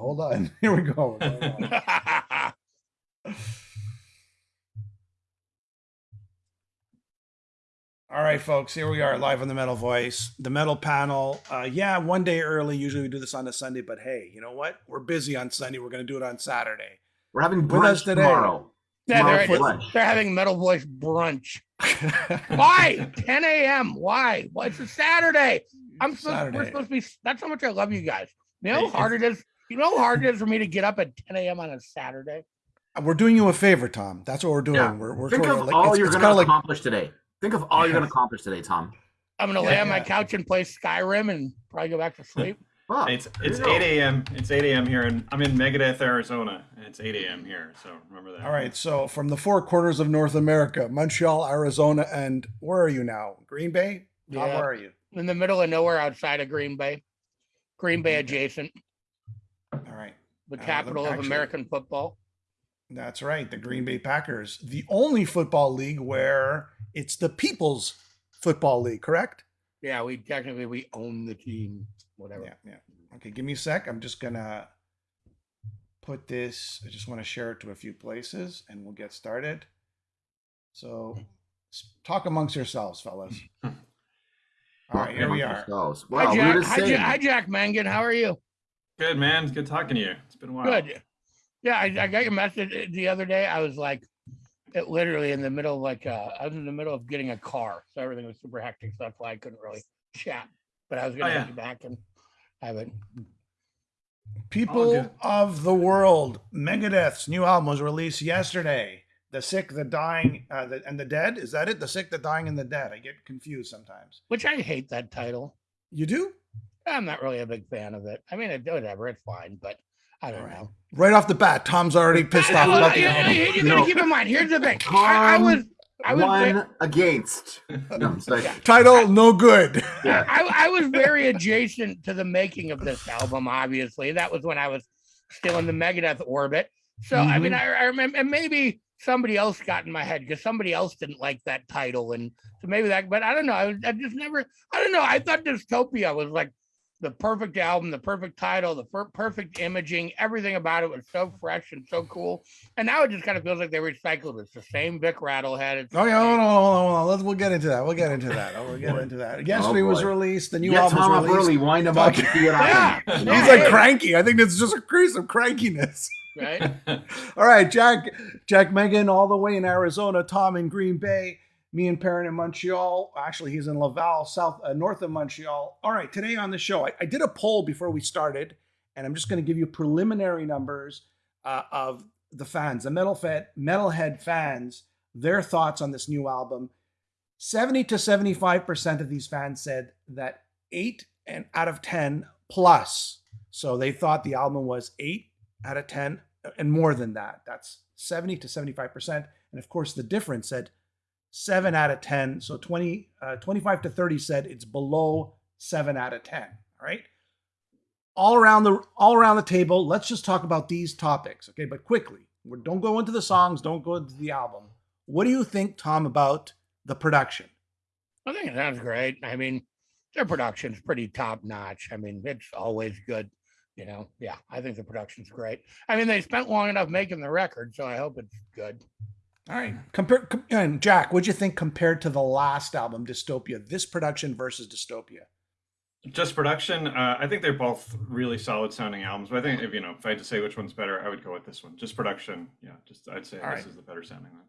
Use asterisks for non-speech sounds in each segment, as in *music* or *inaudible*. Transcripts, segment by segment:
hold on. *laughs* Here we go. *laughs* All right, folks, here we are live on the Metal Voice, the Metal Panel. Uh, yeah, one day early. Usually we do this on a Sunday, but hey, you know what? We're busy on Sunday. We're going to do it on Saturday. We're having With us brunch today. tomorrow. Yeah, they're, for lunch. they're having Metal Voice brunch. *laughs* Why? 10 a.m. Why? Well, it's a Saturday. I'm supposed, Saturday. we're supposed to be. That's how much I love you guys. You know how hard it is. You know how hard it is for me to get up at 10 a.m. on a Saturday. we're doing you a favor, Tom. That's what we're doing. Yeah. We're, we're Think sort of like, all it's, you're going kinda to like accomplish today. Think of all you're going to accomplish today, Tom. I'm gonna Yeah, lay on my yeah. couch and play Skyrim and probably go back to sleep. *laughs* Fuck, It's it's you 8 a.m. It's 8 a.m. here, and I'm in Megadeth, Arizona, and it's 8 a.m. here. So remember that. All right, so from the four corners of North America, Montreal, Arizona, and where are you now? Green Bay? Tom, Yeah. where are you? In the middle of nowhere outside of Green Bay. Green Bay adjacent, All right. the Uh, capital of actually- American football. That's right, the Green Bay Packers, the only football league where it's the People's Football League, correct? Yeah, we technically we own the team. Whatever. Yeah, yeah. Okay, give me a sec. I'm just gonna put this. I just want to share it to a few places, and we'll get started. So, talk amongst yourselves, fellas. *laughs* All right, here we are. Ourselves. Hi, Jack. were Hi, Ja- hi, Jack Mangan. How are you? Good man. It's Good talking to you. It's been a while. Good. Yeah, I, I got your message the other day. I was like, it literally in the middle of like, uh, I was in the middle of getting a car, so everything was super hectic. So that's why I couldn't really chat. But I was gonna Oh, hit yeah. you back and have it. People good. of the world, Megadeth's new album was released yesterday. The Sick, the Dying, uh, the, and the Dead. Is that it? The Sick, the Dying, and the Dead. I get confused sometimes. Which I hate that title. You do? I'm not really a big fan of it. I mean, it, whatever, it's fine, but I don't Alright. know. Right off the bat, Tom's already pissed off Well, about the you, you- album. you gotta keep in mind. Here's the thing. I, I was, I was, ve- One against. No, I'm sorry. Yeah. Title, no good. Yeah. I, I was very adjacent to the making of this album. Obviously, that was when I was still in the Megadeth orbit. So I mean, mm-hmm. I, I remember, and maybe somebody else got in my head because somebody else didn't like that title, and so maybe that. But I don't know. I, was, I just never. I don't know. I thought Dystopia was like the perfect album, the perfect title, the per- perfect imaging. Everything about it was so fresh and so cool. And now it just kind of feels like they recycled. It's the same Vic Rattlehead. It's the Oh yeah, hold on, hold on, hold on. Let's we'll get into that. We'll get into that. Oh, we'll get into that. Oh, Yesterday was released. The new Get album Tom was released. early, wind him up, and see what Yeah. happens. Yeah. He's like cranky. I think it's just a case of crankiness. right. *laughs* All right, Jack, Jack Mangan, all the way in Arizona. Tom in Green Bay. Me and Perrin in Montreal. Actually, he's in Laval, south, uh, north of Montreal. All right, today on the show, I, I did a poll before we started, and I'm just going to give you preliminary numbers uh, of the fans, the metal fed, metalhead fans, their thoughts on this new album. 70 to 75% of these fans said that eight and out of 10 plus. So they thought the album was eight out of 10 and more than that. That's 70 to 75%. And of course, the difference said seven out of 10. So 20, uh, 25 to 30 said it's below seven out of 10. All right. All around the all around the table, let's just talk about these topics. Okay, but quickly. Don't go into the songs, don't go into the album. What do you think, Tom, about the production? I think it sounds great. I mean, their production's pretty top notch. I mean, it's always good. You know, yeah, I think the production's great. I mean, they spent long enough making the record, so I hope it's good. All right. Compare com- and Jack, what'd you think compared to the last album, Dystopia? This production versus Dystopia. Just production. Uh, I think they're both really solid sounding albums. But I think if you know, if I had to say which one's better, I would go with this one. Just production. Yeah. Just I'd say All this right. is the better sounding one.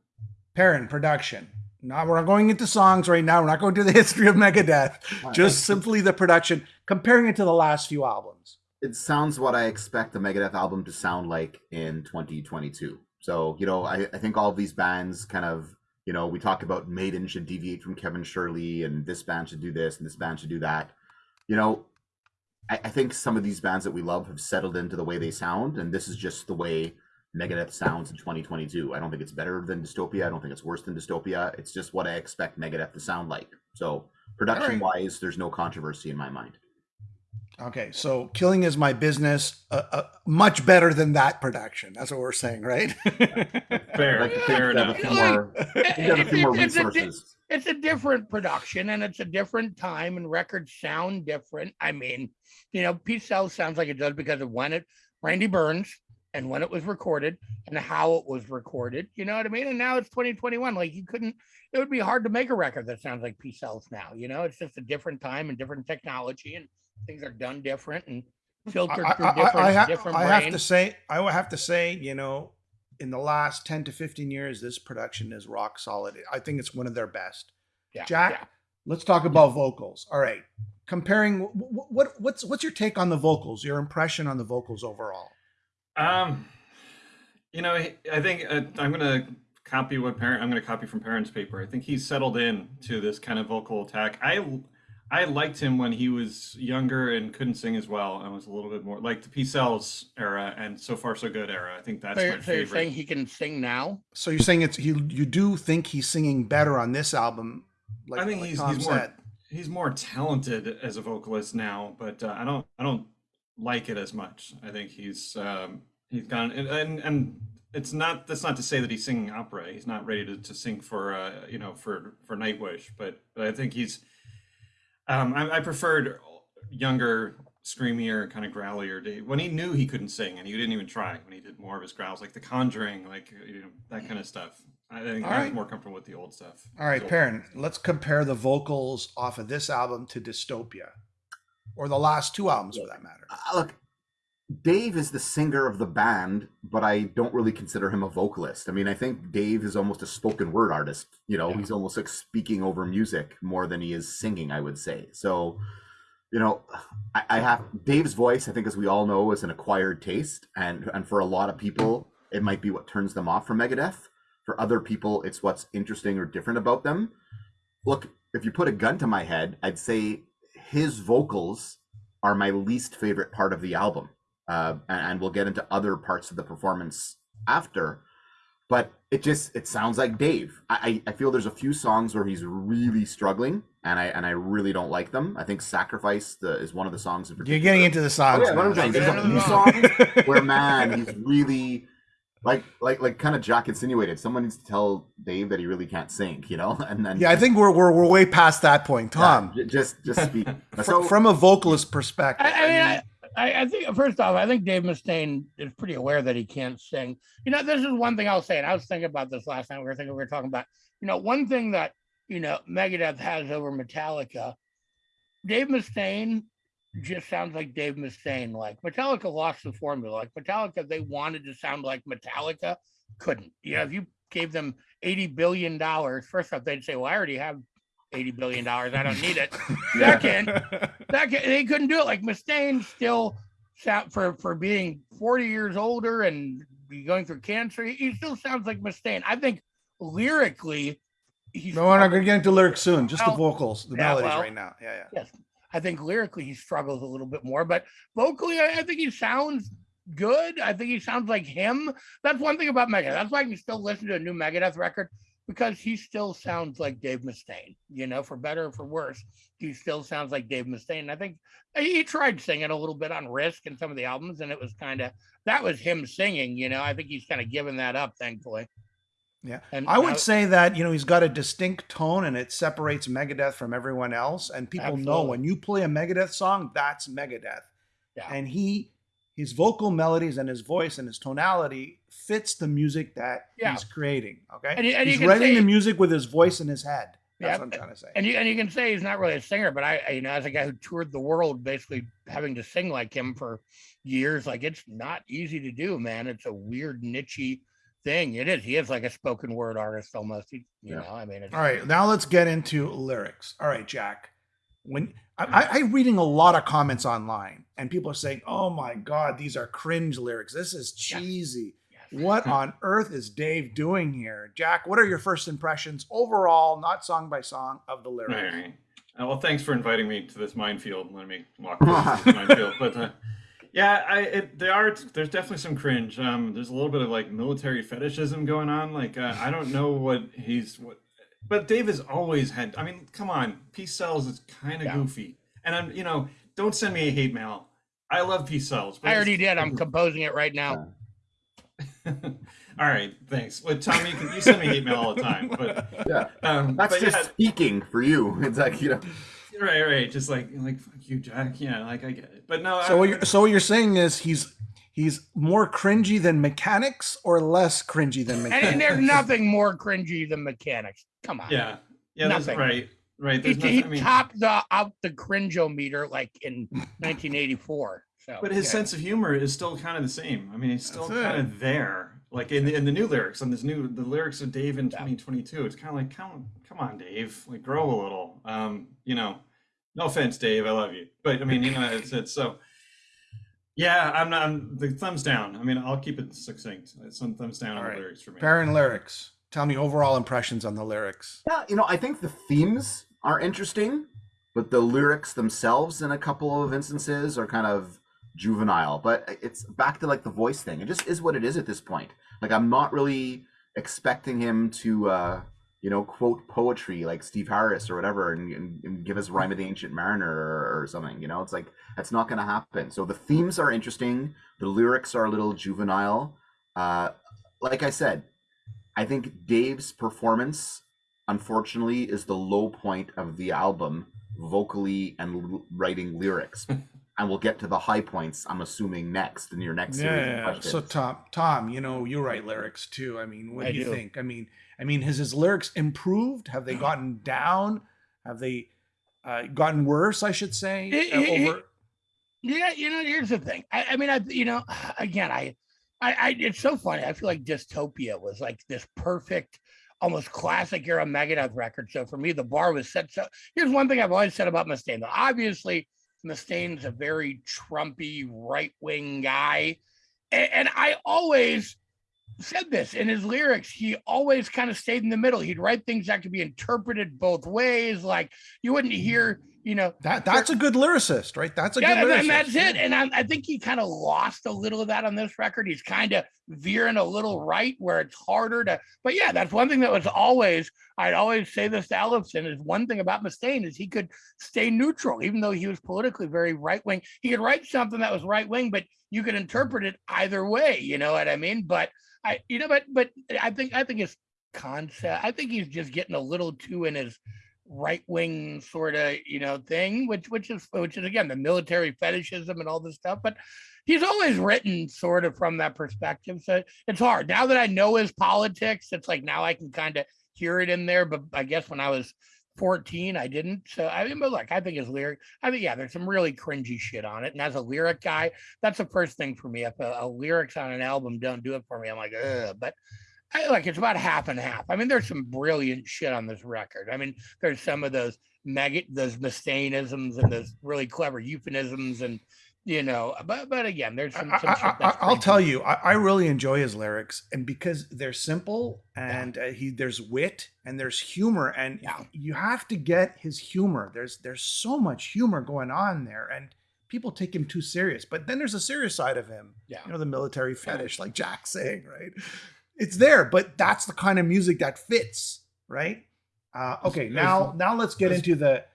Perrin, production. Now we're not going into songs right now. We're not going to the *laughs* history of Megadeth. Just simply the production, comparing it to the last few albums. it sounds what I expect the Megadeth album to sound like in 2022. So, you know, I, I think all these bands kind of, you know, we talk about Maiden should deviate from Kevin Shirley and this band should do this and this band should do that. You know, I, I think some of these bands that we love have settled into the way they sound, and this is just the way Megadeth sounds in 2022. I don't think it's better than Dystopia. I don't think it's worse than Dystopia. It's just what I expect Megadeth to sound like. So, production wise, there's no controversy in my mind. Okay, so Killing is My Business, uh, uh, much better than that production. That's what we're saying, right? *laughs* Fair. I'd like fair we have a enough. few more, have a few more *laughs* It's a resources. it's a different production and it's a different time and records sound different. I mean, you know, Peace Sells sounds like it does because of when it Randy Burns and when it was recorded and how it was recorded. You know what I mean? And now it's 2021. Like you couldn't, it would be hard to make a record that sounds like Peace Sells now. You know, it's just a different time and different technology and things are done different and *laughs* filtered I, through I- different, I ha- different I have to say, I will have to say, you know, in the last 10 to 15 years, this production is rock solid. I think it's one of their best. Yeah, Jack, yeah. let's talk about vocals. All right. Comparing what, what what's what's your take on the vocals? Your impression on the vocals overall? Um, you know, I I think uh, I'm gonna copy what Perrin I'm gonna copy from Perrin's paper. I think he's settled in to this kind of vocal attack. I I liked him when he was younger and couldn't sing as well and was a little bit more like the Peace Sells era and So Far So Good era. I think that's So, my you're, so you're saying he can sing now? So you're saying it's you you do think he's singing better on this album? Like, I think like he's Tom he's more he's more talented as a vocalist now, but uh, I don't I don't like it as much. I think he's um, he's gone and, and and it's not that's not to say that he's singing opera. He's not ready to, to sing for uh, you know for for Nightwish, but but I think he's um, I, I preferred younger, screamier, kind of growlier Dave when he knew he couldn't sing and he didn't even try. When he did more of his growls, like The Conjuring, like you know that kind of stuff. I think All I was right. more comfortable with the old stuff. All right, Perrin, let's compare the vocals off of this album to Dystopia, or the last two albums for that matter. Uh, look, Dave is the singer of the band, but I don't really consider him a vocalist. I mean, I think Dave is almost a spoken word artist. You know, Yeah. he's almost like speaking over music more than he is singing, I would say. So, you know, I, I have Dave's voice, I think, as we all know, is an acquired taste. And, and for a lot of people, it might be what turns them off from Megadeth. For other people, it's what's interesting or different about them. Look, if you put a gun to my head, I'd say his vocals are my least favorite part of the album. Uh, and, and we'll get into other parts of the performance after. But it just it sounds like Dave. I, I I feel there's a few songs where he's really struggling, and I and I really don't like them. I think "Sacrifice" the, is one of the songs in particular. You're getting into the Oh, songs. yeah, what I'm now. there's a the few songs where man, he's really like like like kind of Jack insinuated. Someone needs to tell Dave that he really can't sing, you know. *laughs* And then yeah, I think we're, we're we're way past that point, Tom. j- just just speak. *laughs* So from a vocalist perspective, I, I mean, I, I, think first off, I think Dave Mustaine is pretty aware that he can't sing. You know, this is one thing I'll say, and I was thinking about this last night. We were thinking we were talking about, you know, one thing that you know Megadeth has over Metallica. Dave Mustaine just sounds like Dave Mustaine. Like Metallica lost the formula. Like Metallica, they wanted to sound like Metallica, couldn't. You know, if you gave them eighty billion dollars, first off, they'd say, "Well, I already have." 80 billion dollars. I don't need it. *laughs* Second, that ca- they couldn't do it. Like Mustaine still sound for for being 40 years older and going through cancer. He, he still sounds like Mustaine. I think lyrically, he's no, we're not going to get into lyrics soon. Just the vocals, the yeah, melodies well, right now. Yeah, yeah. Yes, I think lyrically he struggles a little bit more, but vocally, I, I think he sounds good. I think he sounds like him. That's one thing about Megadeth. That's why I can still listen to a new Megadeth record because he still sounds like Dave Mustaine. You know, for better or for worse, he still sounds like Dave Mustaine. I think he tried singing a little bit on Risk and some of the albums, and it was kind of that was him singing. You know, I think he's kind of given that up, thankfully. Yeah. and I would now- say that you know he's got a distinct tone and it separates Megadeth from everyone else. And people know when you play a Megadeth song, that's Megadeth. Yeah. And he, his vocal melodies and his voice and his tonality fits the music that Yeah. he's creating. Okay, And and he's can writing say- the music with his voice in his head. That's Yeah, what I'm trying to say. and you and you can say he's not really a singer, but I, I you know as a guy who toured the world, basically having to sing like him for years, like it's not easy to do, man. It's a weird nichey thing. It is. He is like a spoken word artist almost. He, you Yeah. know, I mean, it's, All right, now let's get into lyrics. All right, Jack. When I, I, I'm reading a lot of comments online, and people are saying, "Oh my God, these are cringe lyrics. This is cheesy. yes. *laughs* What on earth is Dave doing here?" Jack, what are your first impressions overall, not song by song, of the lyrics? right. Uh, well, thanks for inviting me to this minefield. Let me walk through *laughs* this minefield. But uh, yeah, I it, they are. There's definitely some cringe. Um, there's a little bit of like military fetishism going on. Like uh, I don't know what he's what, but Dave has always had. I mean, come on, Peace Sells is kind of Yeah. goofy, and I'm you know don't send me a hate mail. I love Peace Sells. but I already did. I'm *laughs* composing it right now. *laughs* all right, thanks. But Tommy, you can you send me hate mail all the time. But yeah, um, that's but just yeah, speaking for you. *laughs* It's like you know. right, right. Just like like fuck you, Jack. Yeah, like I get it. But no, So I, what you're, so what you're saying is he's he's more cringy than Mechanix or less cringy than And, Mechanix. and there's nothing more cringy than Mechanix. Come on. Yeah, yeah, that's Nothing. right, right. He, There's he nothing, I mean, topped the out the cringeometer like in 1984. So but his Yeah. sense of humor is still kind of the same. I mean, he's still That's it. kind of there. Like in the, in the new lyrics, on this new the lyrics of Dave in Yeah. 2022, it's kind of like, come, come on, Dave, like grow a little. Um, you know, no offense, Dave, I love you, but I mean, you know, it's it's so. Yeah, I'm not. I'm, the thumbs down. I mean, I'll keep it succinct. Some thumbs down All on right. the lyrics for me. Perrin lyrics. Tell me overall impressions on the lyrics. Yeah, you know, I think the themes are interesting, but the lyrics themselves, in a couple of instances, are kind of juvenile. But it's back to like the voice thing. It just is what it is at this point. Like I'm not really expecting him to, uh, you know, quote poetry like Steve Harris or whatever, and, and, and give us "Rhyme of the Ancient Mariner" or, or something. You know, it's like that's not going to happen. So the themes are interesting. The lyrics are a little juvenile. Uh, like I said, I think Dave's performance, unfortunately, is the low point of the album, vocally and l- writing lyrics. *laughs* and we'll get to the high points. I'm assuming next in your next series. Yeah. So Tom, Tom, you know you write lyrics too. I mean, what I do you do. think? I mean, I mean, has his lyrics improved? Have they gotten down? Have they uh, gotten worse? I should say. It- uh, it- over. Yeah, you know, here's the thing. I, I mean, I, you know, *sighs* again, I, I, I, it's so funny. I feel like Dystopia was like this perfect, almost classic era Megadeth record. So for me, the bar was set. So here's one thing I've always said about Mustaine. Though obviously, Mustaine's a very Trumpy right wing guy, and, and I always said this in his lyrics. He always kind of stayed in the middle. He'd write things that could be interpreted both ways. Like you wouldn't hear, you know, That that's a good lyricist, right? That's a yeah, good lyricist. and that's it. And I, I think he kind of lost a little of that on this record. He's kind of veering a little right where it's harder to. But yeah, that's one thing that was always. I'd always say this to Ellefson is one thing about Mustaine is he could stay neutral, even though he was politically very right wing. He could write something that was right wing, but you could interpret it either way. You know what I mean? But I, you know, but but I think I think his concept. I think he's just getting a little too in his right wing sort of you know thing, which which is which is again the military fetishism and all this stuff. But he's always written sort of from that perspective, so it's hard now that I know his politics. It's like now I can kind of hear it in there. But I guess when I was 14, I didn't. So I mean, but look, I think his lyric. I think yeah, there's some really cringy shit on it. And as a lyric guy, that's the first thing for me. If a, a lyrics on an album don't do it for me, I'm like, ugh. But I, like it's about half and half. I mean, there's some brilliant shit on this record. I mean, there's some of those mega those Mustaineisms and those really clever euphemisms and you know, but but again, there's some. Some shit I, that's will tell you, I, I really enjoy his lyrics, and because they're simple and uh, he there's wit and there's humor, and Yeah. you have to get his humor. There's there's so much humor going on there, and people take him too serious. But then there's a serious side of him. Yeah. you know, the military fetish, like Jack's saying, right? It's there, but that's the kind of music that fits, right? Uh, okay, now now let's get into the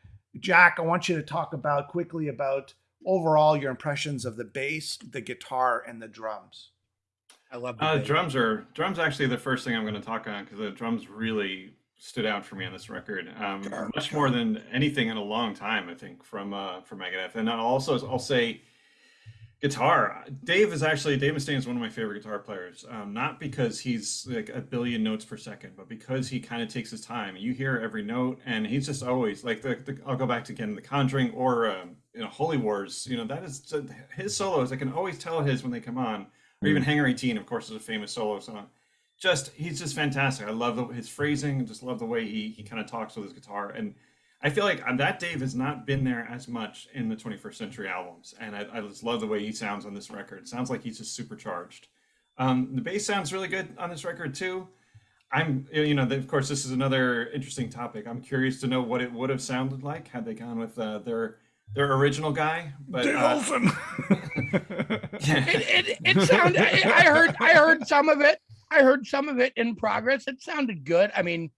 Jack. I want you to talk about quickly about overall your impressions of the bass, the guitar, and the drums. I love the Uh, drums are drums. Actually, the first thing I'm going to talk on because the drums really stood out for me on this record, um, Sure, much more than anything in a long time. I think from uh, from Megadeth, and I'll also I'll say guitar. Dave is actually Dave Mustaine is one of my favorite guitar players. Um, not because he's like a billion notes per second, but because he kind of takes his time. You hear every note, and he's just always like the. the I'll go back to again the Conjuring or um, you know Holy Wars. You know that is his solos. I can always tell his when they come on, or even Hangar 18, of course, is a famous solo song. Just he's just fantastic. I love the, his phrasing. Just love the way he he kind of talks with his guitar and. I feel like uh, that Dave has not been there as much in the 21st Century albums, and I, I just love the way he sounds on this record. It sounds like he's just supercharged. Um, the bass sounds really good on this record too. I'm, you know, of course, this is another interesting topic. I'm curious to know what it would have sounded like had they gone with uh, their their original guy. But Dave uh, Ellefson. *laughs* it, it, it *laughs* sounded I, I heard I heard some of it. I heard some of it in progress. It sounded good. I mean,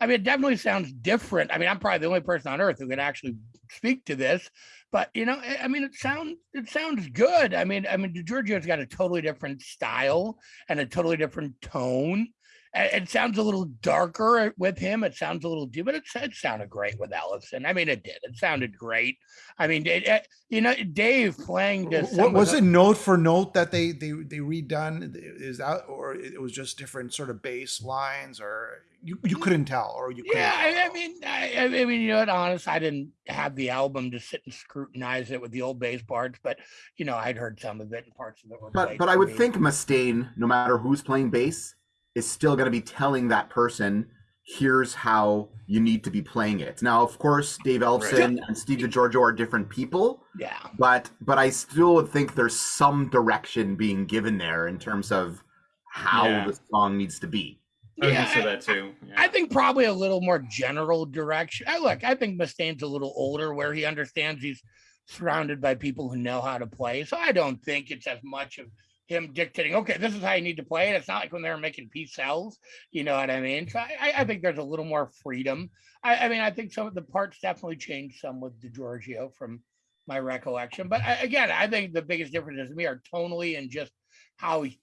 I mean, it definitely sounds different. I mean, I'm probably the only person on earth who can actually speak to this, but you know, I- mean, it sounds it sounds good. I mean, I mean, Giorgio's got a totally different style and a totally different tone, it sounds a little darker with him. It sounds a little deep, but it, it sounded great with Ellefson. I mean, it did. It sounded great. I mean, it, it, you know, Dave playing this. What was it note for note that they they they redone? Is that or it was just different sort of bass lines, or you, you mm. couldn't tell, or you yeah. I, I, mean, I, I mean, you know, what, honest, I didn't have the album to sit and scrutinize it with the old bass parts, but you know, I'd heard some of it and parts of it were. But but I would me. think Mustaine, no matter who's playing bass is still going to be telling that person here's how you need to be playing it. Now, of course, Dave Ellefson right. and Steve DiGiorgio are different people. Yeah. But but I still would think there's some direction being given there in terms of how yeah. the song needs to be. I yeah, say that too. Yeah. I think probably a little more general direction. I look, I think Mustaine's a little older where he understands he's surrounded by people who know how to play. So I don't think it's as much of him dictating, okay, this is how you need to play it. It's not like when they were making Peace Sells, you know what I mean? So I, I think there's a little more freedom. I, I, mean, I think some of the parts definitely changed some with DiGiorgio from my recollection. But I, again, I think the biggest differences to me are tonally and just how he,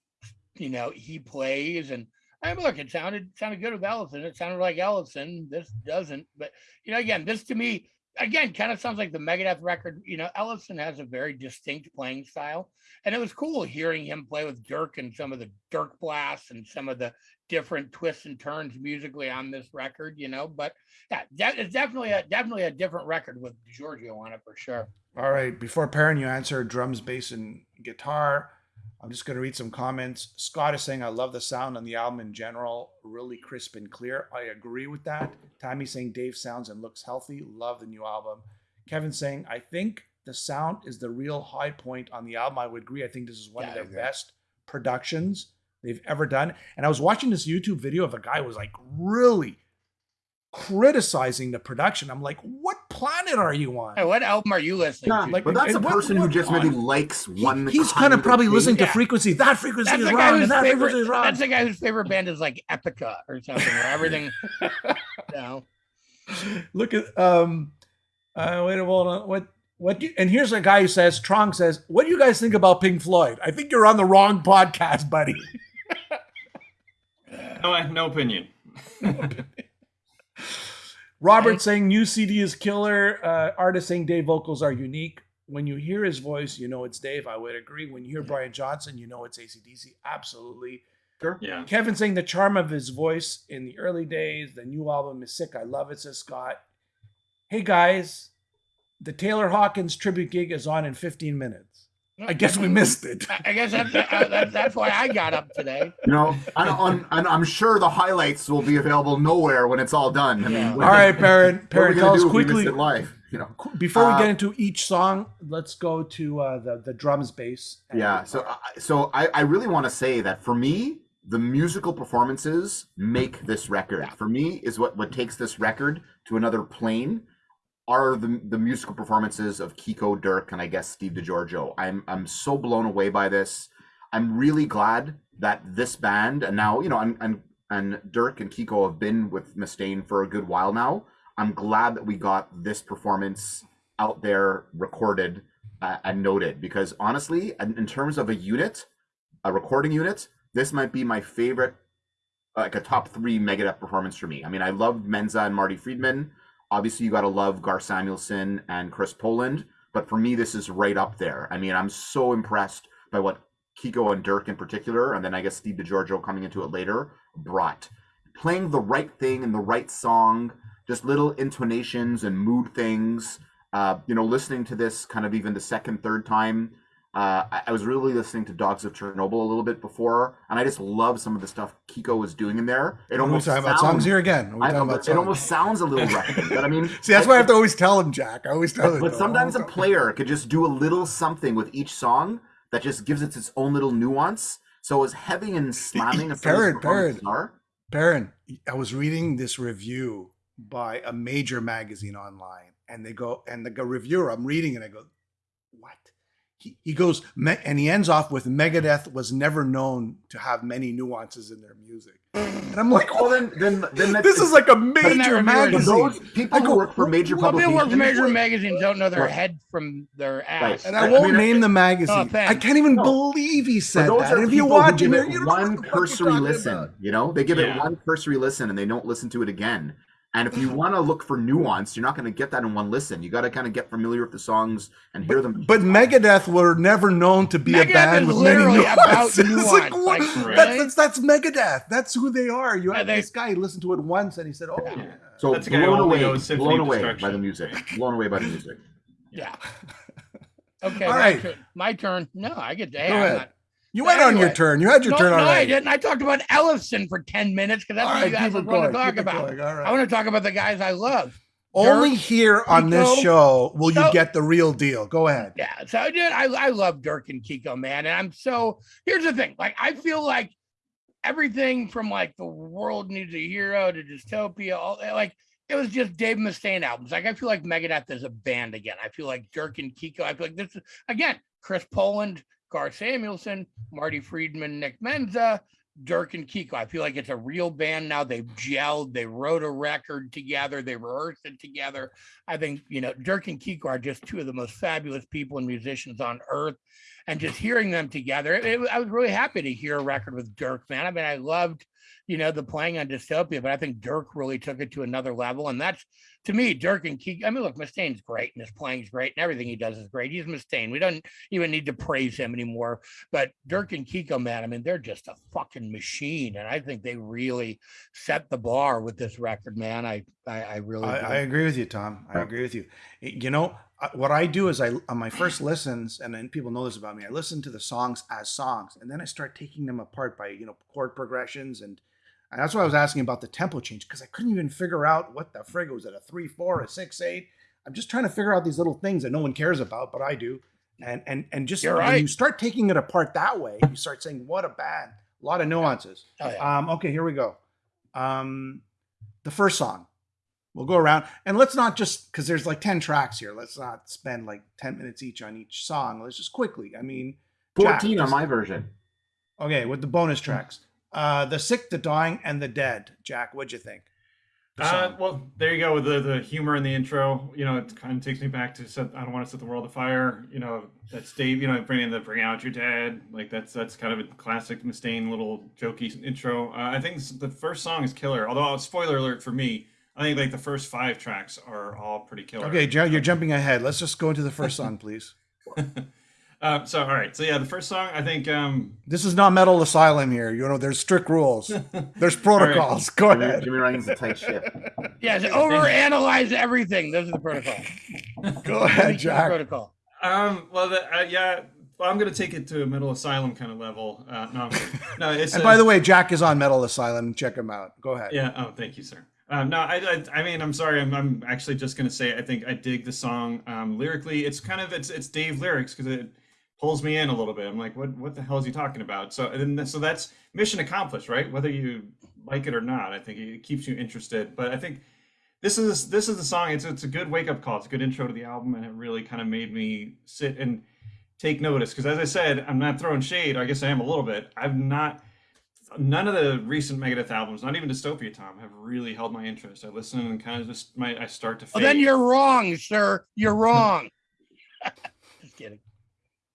you know, he plays. And I mean, look, it sounded sounded good with Ellefson. It sounded like Ellefson. This doesn't. But you know, again, this to me, again, kind of sounds like the Megadeth record. You know, Ellefson has a very distinct playing style, and it was cool hearing him play with Dirk and some of the Dirk blasts and some of the different twists and turns musically on this record. You know, but yeah, it's definitely a definitely a different record with Giorgio on it for sure. All right, before Perrin, you answer drums, bass, and guitar. I'm just going to read some comments. Scott is saying, I love the sound on the album in general, really crisp and clear. I agree with that. Tammy saying, Dave sounds and looks healthy. Love the new album. Kevin saying, I think the sound is the real high point on the album. I would agree. I think this is one yeah, of their best productions they've ever done. And I was watching this YouTube video of a guy who was like really criticizing the production. I'm like, what planet are you on? Hey, what album are you listening yeah, to? Like, but that's a person who just maybe likes one. He, he's kind of probably listening to frequency. That frequency that's is wrong, and that favorite, frequency is wrong. That's the guy whose favorite band is like Epica or something, where everything. *laughs* you know. Look at um, uh, wait a minute. What what do you, and here's a guy who says, Trong says, "What do you guys think about Pink Floyd?" I think you're on the wrong podcast, buddy. *laughs* no, I have no opinion. *laughs* Robert saying new CD is killer. Uh, artist saying Dave vocals are unique. When you hear his voice, you know it's Dave. I would agree. When you hear Brian Johnson, you know it's ACDC. Absolutely. Sure. Yeah. Kevin saying the charm of his voice in the early days. The new album is sick. I love it, says Scott. Hey guys, the Taylor Hawkins tribute gig is on in 15 minutes. I guess we missed it. I guess that's, uh, that's why I got up today. You know, I'm, I'm, I'm, sure the highlights will be available nowhere when it's all done. I mean, all right, *laughs* Perrin, Perrin, tell us quickly. live, you know, before we uh, get into each song, let's go to uh, the the drums bass. Yeah, so uh, so I, I really want to say that for me, the musical performances make this record. Yeah. For me, is what what takes this record to another plane are the, the musical performances of Kiko, Dirk, and I guess Steve DiGiorgio. I'm I'm so blown away by this. I'm really glad that this band and now you know and and, and Dirk and Kiko have been with Mustaine for a good while now. I'm glad that we got this performance out there recorded uh, and noted because honestly, in, in terms of a unit, a recording unit, this might be my favorite, like a top three Megadeth performance for me. I mean, I loved Menza and Marty Friedman. Obviously, you got to love Gar Samuelson and Chris Poland, but for me, this is right up there. I mean, I'm so impressed by what Kiko and Dirk in particular, and then I guess Steve DiGiorgio coming into it later, brought. Playing the right thing in the right song, just little intonations and mood things. Uh, you know, listening to this kind of even the second, third time, uh, I, I, was really listening to Dogs of Chernobyl a little bit before, and I just love some of the stuff Kiko was doing in there. It almost talking sounds, about songs here again. I, it songs? almost sounds a little *laughs* record, but I mean, see, that's why I have to always tell him, Jack. I always tell him. But sometimes a player could just do a little something with each song that just gives it its own little nuance. So as heavy and slamming as Perrin, Perrin, Perrin, I was reading this review by a major magazine online, and they go, and the reviewer, I'm reading, and I go, what? He, he goes and he ends off with Megadeth was never known to have many nuances in their music. And I'm like, Well, then, then, then this is like a major magazine. those people I go, who work for major Well, people publications. work for major magazines don't know their Right. head from their ass. Right. And I- I I won't mean, name the magazine. Oh, offense. I can't even No. believe he said that. And if you people who watch it, you're- it you don't know what one the fuck you're cursory listen. about. You know, they give it one cursory listen and they don't listen to it again. And if you *laughs* want to look for nuance, you're not going to get that in one listen. You got to kind of get familiar with the songs and hear them. But Megadeth were never known to be a band with many literally about *laughs* nuances. Nuance, like, what- like, that's, really? that's, that's Megadeth. That's who they are. You Yeah, had they- this guy listen to it once and he said, "Oh, Yeah. yeah. so That's a guy blown away, blown away by the music, blown away by the music. Yeah. *laughs* Okay. All my right. turn- My turn. No, I get. Hey, Go I'm ahead. not- you went on your turn. You had your no, turn no, I didn't. I talked about Ellefson for ten minutes because that's All what right, you guys want going. to talk about. going. Right. I want to talk about the guys I love. Only Dirk, here on this show will you get the real deal. Go ahead. Yeah. So I. I, I love Dirk and Kiko, man. And I'm so here's the thing. Like I feel like everything from like the world needs a hero to dystopia, all eh, like it was just Dave Mustaine albums. Like I feel like Megadeth is a band again. I feel like Dirk and Kiko. I feel like this is again Chris Poland, Gar Samuelson, Marty Friedman, Nick Menza, Dirk and Kiko. I feel like it's a real band now. They've gelled. They wrote a record together. They rehearsed it together. I think you know Dirk and Kiko are just two of the most fabulous people and musicians on earth, and just hearing them together, it, it- I was really happy to hear a record with Dirk. Man, I mean, I loved you know the playing on Dystopia, but I think Dirk really took it to another level, and that's to me Dirk and Kiko. I mean, look, Mustaine's great and his playing's great and everything he does is great. He's Mustaine. We don't even need to praise him anymore. But Dirk and Kiko, man, I mean, they're just a fucking machine, and I think they really set the bar with this record, man. I I, I really. I, I agree with you, Tom. I agree with you. You know, what I do is I on my first listens, and then people know this about me. I listen to the songs as songs, and then I start taking them apart by you know chord progressions, and, and that's why I was asking about the tempo change because I couldn't even figure out what the frig was it a three four, a six eight. I'm just trying to figure out these little things that no one cares about, but I do. And and and just You're when right. you start taking it apart that way, you start saying, "What a band!" A lot of nuances. Oh, yeah. Um, okay, here we go. Um, the first song. We'll go around and let's not just because there's like 10 tracks here. Let's not spend like 10 minutes each on each song. Let's just quickly. I mean, Jack, 14 on my version. okay, with the bonus tracks. Uh, the sick, the dying, and the dead. Jack, what'd you think? Uh, well, there you go with the, the humor in the intro. You know, it kind of takes me back to set, I don't want to set the world afire. You know, that's Dave. You know, bringing the bring out your dad. Like that's that's kind of a classic Mustaine little jokey intro. Uh, I think this- the first song is killer. Although spoiler alert for me, I think like the first five tracks are all pretty killer. okay, Joe, you're jumping ahead. Let's just go into the first song, please. *laughs* uh, so all right. So yeah, the first song I think. um This is not Metal Asylum here. You know, there's strict rules. *laughs* There's protocols. Go Jimmy, ahead. Jimmy Ryan's a tight ship. *laughs* Yes, overanalyze everything. Those are the protocol. *laughs* Go ahead, Jack. Protocol. Um. Well, the, uh, yeah. Well, I'm gonna take it to a mental asylum kind of level. Uh, no, no. It's And uh, by the way, Jack is on Metal Asylum. Check him out. Go ahead. Yeah. Oh, thank you, sir. Um, no, I, I, I mean, I'm sorry. I'm, I'm actually just gonna say I think I dig the song um, lyrically. It's kind of it's it's Dave lyrics because it pulls me in a little bit. I'm like, what what the hell is he talking about? So and then, so that's mission accomplished, right? Whether you like it or not, I think it keeps you interested. But I think this is this is the song. It's it's a good wake up call. It's a good intro to the album, and it really kind of made me sit and take notice. Because as I said, I'm not throwing shade. I guess I am a little bit. I've not none of the recent Megadeth albums, not even Dystopia Tom, have really held my interest. I listen and kind of just my I start to oh, fade. Well, then you're wrong, sir. You're *laughs* wrong. *laughs* Just kidding.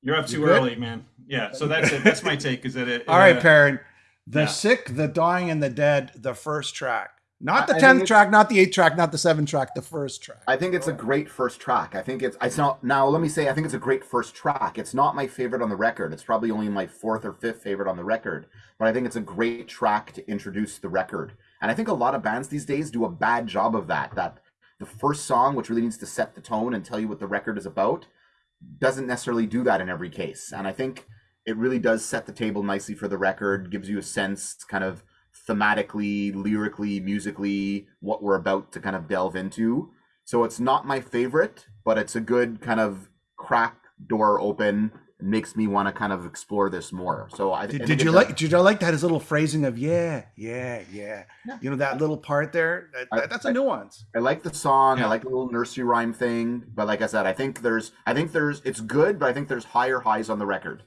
You're up too You good? early, man. Yeah, so that's it. That's my *laughs* take. Is that it? All right, uh, Perrin. The yeah. sick, the dying, and the dead. The first track, not the I- I tenth track, not the eighth track, not the seventh track. The first track. I think it's a great first track. I think it's it's not now let me say I think it's a great first track. It's not my favorite on the record. It's probably only my fourth or fifth favorite on the record, but I think it's a great track to introduce the record. And I think a lot of bands these days do a bad job of that. That the first song which really needs to set the tone and tell you what the record is about doesn't necessarily do that in every case. And I think it really does set the table nicely for the record, gives you a sense kind of thematically, lyrically, musically, what we're about to kind of delve into. So it's not my favorite, but it's a good kind of crack door open makes me want to kind of explore this more. So I I Did, think did it you does- like? Did you like that his little phrasing of yeah, yeah, yeah? Yeah. You know that little part there. That, I- that's a nuance. I like the song. Yeah. I like the little nursery rhyme thing. But like I said, I think there's, I think there's, it's good, but I think there's higher highs on the record.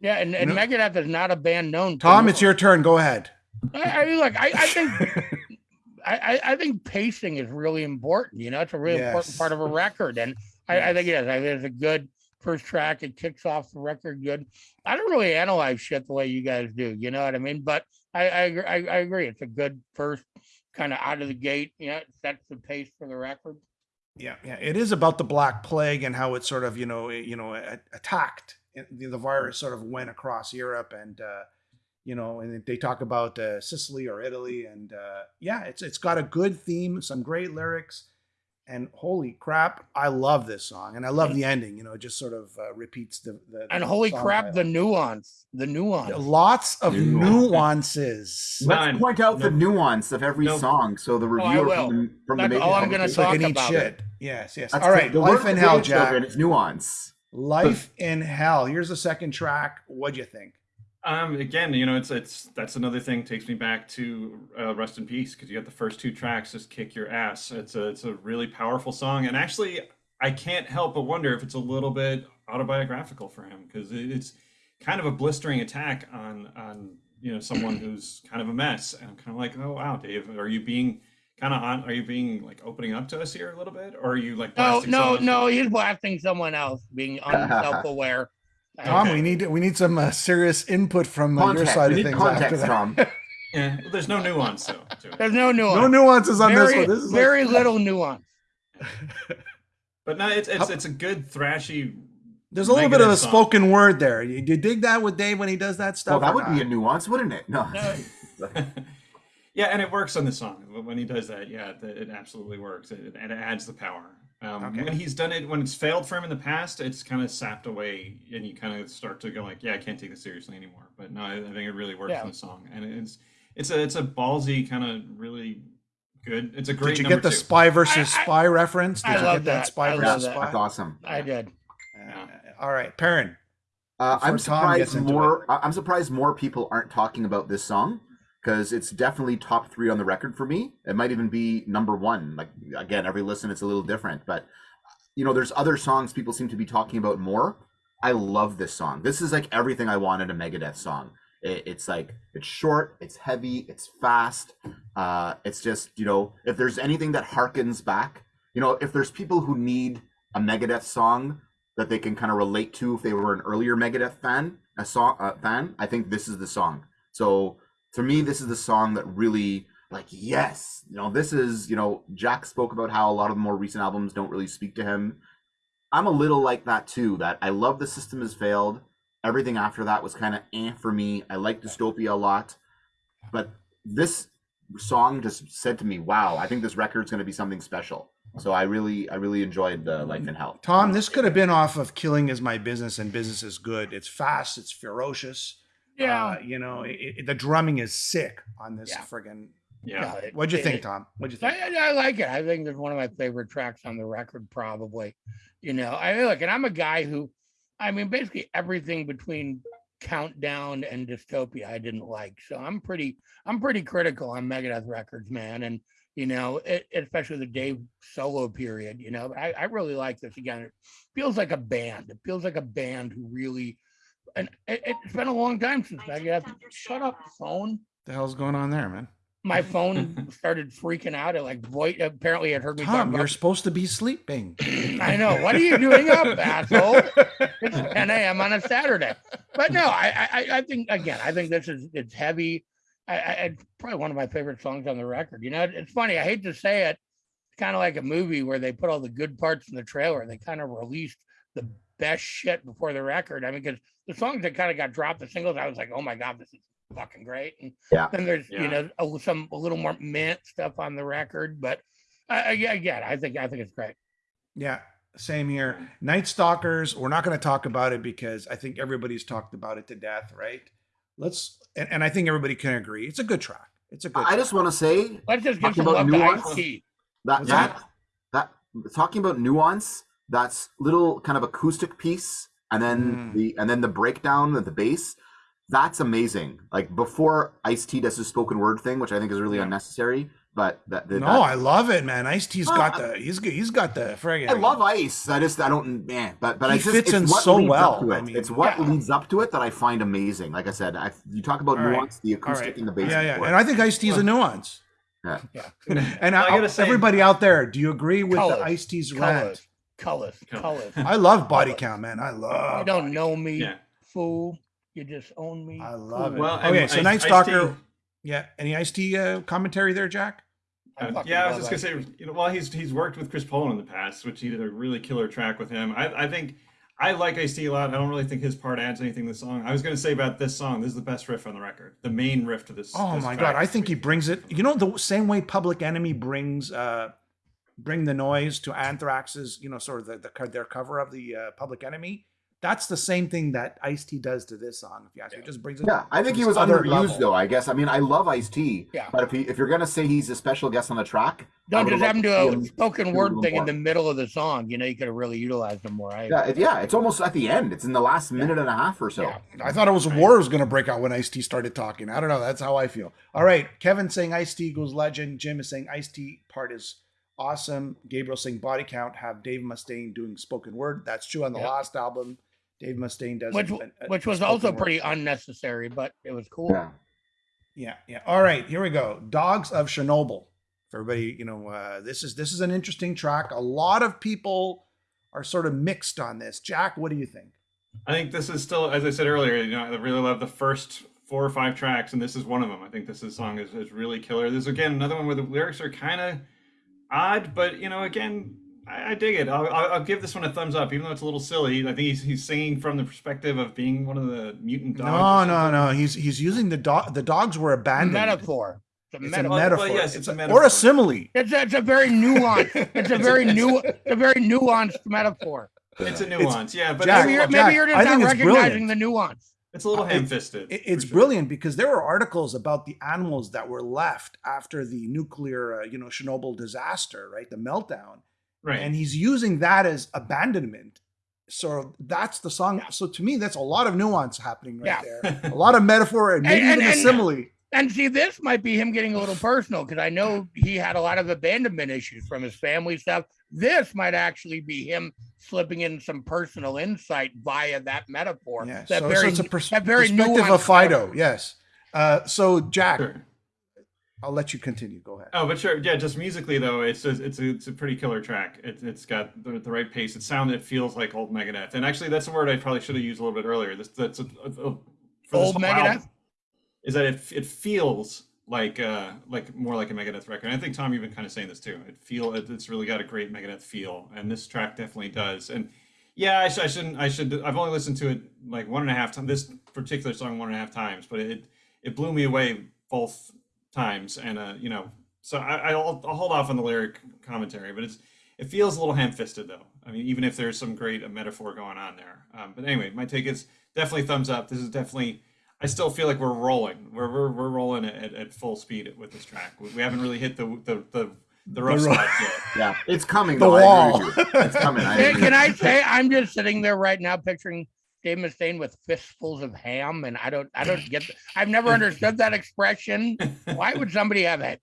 Yeah, and, and No. Megadeth is not a band known. Tom, it's your turn. Go ahead. I, I mean, look, I, I think *laughs* I, I I think pacing is really important. You know, it's a really important part of a record, and I, I think it is. I think it's a good first track. It kicks off the record good. I don't really analyze shit the way you guys do. You know what I mean? But I I, agree- I, I agree. It's a good first kind of out of the gate. You know, it sets the pace for the record. Yeah, yeah. It is about the Black Plague and how it sort of, you know, you know, attacked. The the virus sort of went across Europe, and uh, you know, and they talk about uh, Sicily or Italy, and uh, yeah, it's it's got a good theme, some great lyrics, and holy crap, I love this song, and I love the ending. You know, it just sort of uh, repeats the, the And holy song crap, the title. nuance, the nuance. lots of Nuance. nuances. Let's None. point out the nuance of every No. song. So the Oh, reviewer will. from the, from the Making all I'm gonna it- It's like talk about shit. it. Yes, yes. That's All the- the life in hell, Jack. and It's nuance. Life in hell. Here's the second track. What'd you think? Um, again, you know, it's it's that's another thing takes me back to uh, Rest in Peace because you got the first two tracks just kick your ass. It's a it's a really powerful song, and actually, I can't help but wonder if it's a little bit autobiographical for him because it's kind of a blistering attack on on you know someone *clears throat* who's kind of a mess, and I'm kind of like, oh wow, Dave, are you being kind of on? Are you being like opening up to us here a little bit, or are you like No, blasting no, someone else? no. He's blasting someone else, being *laughs* unself-aware. Tom, Okay. we need we need some uh, serious input from uh, your side We of need things after that. Tom. *laughs* Yeah, well, there's no nuance though to. There's no nuance. no nuances on very, this one. This is like- very little nuance. *laughs* But no, it's it's it's a good thrashy. there's a little bit of a song. spoken word there. You, you dig that with Dave when he does that stuff? Well, that or would be a nuance, wouldn't it? No. No. *laughs* yeah, and it works on the song when he does that. Yeah, it, it absolutely works, it, it adds the power. Um, Okay. When he's done it, when it's failed for him in the past, it's kind of sapped away, and you kind of start to go like, "Yeah, I can't take this seriously anymore." But no, I, I think it really works Yeah. in the song, and it's it's a it's a ballsy kind of really good. It's a great. Did you get the two. spy versus I- I- spy reference? Did I you love get that that. spy I versus that. spy? That's awesome. I did. Uh, all right, Perrin. Uh, I'm Before Tom gets surprised more. I'm surprised more people aren't talking about this song because it's definitely top three on the record for me. It might even be number one. Like again, every listen it's a little different, but you know, there's other songs people seem to be talking about more. I love this song. This is like everything I wanted a Megadeth song. It, it's like it's short, it's heavy, it's fast. Uh, it's just you know, if there's anything that harkens back, you know, if there's people who need a Megadeth song that they can kind of relate to if they were an earlier Megadeth fan, a song uh, fan, I think this is the song. So to me, this is the song that really like yes, you know, this is you know, Jack spoke about how a lot of the more recent albums don't really speak to him. I'm a little like that too. That I love the system has failed. Everything after that was kind of eh for me. I like Dystopia a lot, but this song just said to me, "Wow, I think this record's going to be something special." So I really, I really enjoyed the Life in Hell. Tom, this could have been off of "Killing Is My Business" and "Business Is Good." It's fast. It's ferocious. Yeah. Uh, you know, it, it- the drumming is sick on this Yeah. friggin' Yeah. it- What'd you it- think, Tom? What'd you think? I, I like it. I think it's one of my favorite tracks on the record, probably. You know, I mean, look, and I'm a guy who, I mean, basically everything between Countdown and Dystopia, I didn't like. So I'm pretty, I'm pretty critical on Megadeth records, man. And you know, it, especially the Dave solo period. You know, I, I really like this. Again, it feels like a band. It feels like a band who really, and it, it's been a long time since Megadeth. Shut up, phone the hell's going on there, man? my *laughs* phone started freaking out. It like void. Apparently, it heard me Tom, you're about. supposed to be sleeping. *laughs* I know. What are you doing up, *laughs* asshole? It's 10 a.m. on a Saturday. But no, I, I, I think again, I think this is it's heavy. I, I, it's probably one of my favorite songs on the record. You know, it's funny. I hate to say it. It's kind of like a movie where they put all the good parts in the trailer. They kind of released the best shit before the record. I mean, because the songs that kind of got dropped, the singles, I was like, oh my god, this is fucking great. And Yeah. then there's you know a, some a little more mint stuff on the record, but uh, yeah, again, I think I think it's great. Yeah, same here. Night Stalkers, we're not going to talk about it because I think everybody's talked about it to death, right? Let's, and, and I think everybody can agree. It's a good track. It's a good I track. just want to say Let's just give Talking some about love nuance? Ice that that that talking about nuance, that's little kind of acoustic piece and then Mm. the and then the breakdown of the bass. That's amazing. Like before Ice T does his spoken word thing, which I think is really Yeah. unnecessary. But that, that no, that- I love it, man. Ice T's Oh, got the he's g- he's got the friggin' I love Ice. I just I don't man, but but He I just fits it's in so well. Up to I mean, it's what yeah. leads up to it that I find amazing. Like I said, I, you talk about All right. nuance, the acoustic right. and the bass. Yeah, yeah. And I think Ice T's a nuance. Yeah. Yeah. *laughs* And I I, gotta say- everybody out there, do you agree with Colors. the Ice T's rant? Colors, colors, colors. I love body Colors. count, man. I love. You don't know me, Yeah. fool. You just own me. I love it. Well, okay, and so Ice- Night Ice-T- Stalker. Yeah. Any Ice T uh, commentary there, Jack? Uh, yeah, I was just gonna say, you know, well, he's he's worked with Chris Poland in the past, which he did a really killer track with him. I, I think I like Ice T a lot. I don't really think his part adds anything to the song. I was gonna say about this song, this is the best riff on the record, the main riff to this. Oh this my track god, I think he brings it. You know, the same way Public Enemy brings uh, bring the noise to Anthrax's, you know, sort of the, the their cover of the uh, Public Enemy. That's the same thing that Ice T does to this song. If you ask me, it just brings it. Yeah, I think he was other underused level. though. I guess. I mean, I love Ice T. Yeah. But if he, if you're gonna say he's a special guest on the track, Don't just have him do a spoken word little thing in the middle of the song. You know, you could have really utilized him more. I, Yeah, it, yeah, it's almost at the end. It's in the last minute and a half or so. Yeah. I thought it was war was going to break out when Ice T started talking. I don't know. That's how I feel. All right, Kevin saying Ice T goes legend. Jim is saying Ice T part is awesome. Gabriel saying body count have Dave Mustaine doing spoken word. That's true on the Yeah. last album. Dave Mustaine does which a- a- which was also word. pretty unnecessary, but it was cool. Yeah. Yeah, yeah. All right, here we go. Dogs of Chernobyl. For everybody, you know, uh, this is this is an interesting track. A lot of people are sort of mixed on this. Jack, what do you think? I think this is still, as I said earlier, you know, I really love the first four or five tracks, and this is one of them. I think this is, song is, is really killer. There's again another one where the lyrics are kind of odd, but you know, again, I, I dig it. I'll, I'll, I'll give this one a thumbs up, even though it's a little silly. I think he's, he's singing from the perspective of being one of the mutant dogs. No, no, no. He's he's using the dog. The dogs were abandoned. Metaphor. It's a It's metaphor. a metaphor. Well, yes, it's it's a, a or a simile. It's a, it's a very nuanced. It's a *laughs* very it's new. It's a very nuanced metaphor. It's a nuance, yeah, but Jack, Maybe you're, Jack, maybe you're just I not recognizing brilliant. the nuance. It's a little Uh, ham-fisted. It- it's sure. brilliant because there were articles about the animals that were left after the nuclear, uh, you know, Chernobyl disaster, right? The meltdown, right? and he's using that as abandonment. So that's the song. So to me, that's a lot of nuance happening right Yeah. there. *laughs* A lot of metaphor and maybe And- even and- a simile. And see, this might be him getting a little personal because I know he had a lot of abandonment issues from his family stuff. This might actually be him slipping in some personal insight via that metaphor. Yeah. That So, very, so it's a pers- that very perspective of nuanced Fido. metaphor. Yes. Uh, so Jack, Sure. I'll let you continue. Go ahead. Oh, but sure, yeah. Just musically though, it's just, it's a, it's a pretty killer track. It, it's got the, the right pace. It sound it feels like old Megadeth, and actually that's a word I probably should have used a little bit earlier. This that's a, a, a- for Old whole Megadeth? album, is that it it feels like uh like more like a Megadeth record. And I think Tom you've been kind of saying this too. It feel it, it's really got a great Megadeth feel, and this track definitely does. And yeah, I, sh- I shouldn't I should I've only listened to it like one and a half times. This particular song one and a half times, but it it blew me away both times and uh you know so I, I'll, I'll hold off on the lyric commentary but it's it feels a little ham-fisted though i mean even if there's some great metaphor going on there um, but anyway my take is definitely thumbs up this is definitely i still feel like we're rolling we're, we're, we're rolling at, at full speed with this track we, we haven't really hit the the the, the rough ro- spots yet *laughs* Yeah, it's coming. The though, wall. agree with you. It's coming. I Can, can I say I'm just sitting there right now picturing Dave Mustaine with fistfuls of ham, and I don't I don't get. I've never understood that expression. Why would somebody have a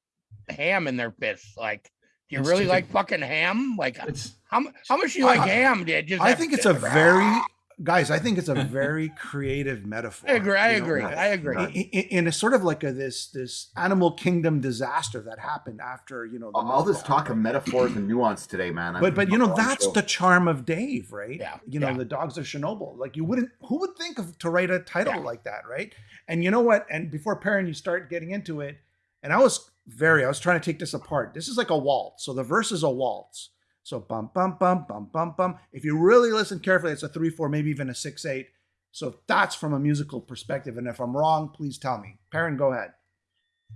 ham in their fists? Like, do you It's really chicken. like fucking ham? Like, it's how how much do you like I- ham? Did just I think it's to- a very guys. I think it's a *laughs* very creative metaphor. I agree. I you know, agree. yes, I agree. yes. in, in- in a sort of like a this this animal kingdom disaster that happened after you know the all this talk of metaphors and nuance today, man. I'm- but but you know that's show. the charm of Dave, right? Yeah, You know yeah. the dogs of Chernobyl. Like you wouldn't who would think of to write a title Yeah. like that, right? And you know what? And before Perrin, you start getting into it, and I was very I was trying to take this apart. This is like a waltz. So the verse is a waltz. So bum bum bum bum bum bum. If you really listen carefully, it's a three four, maybe even a six eight. So that's from a musical perspective. And if I'm wrong, please tell me. Perrin, go ahead.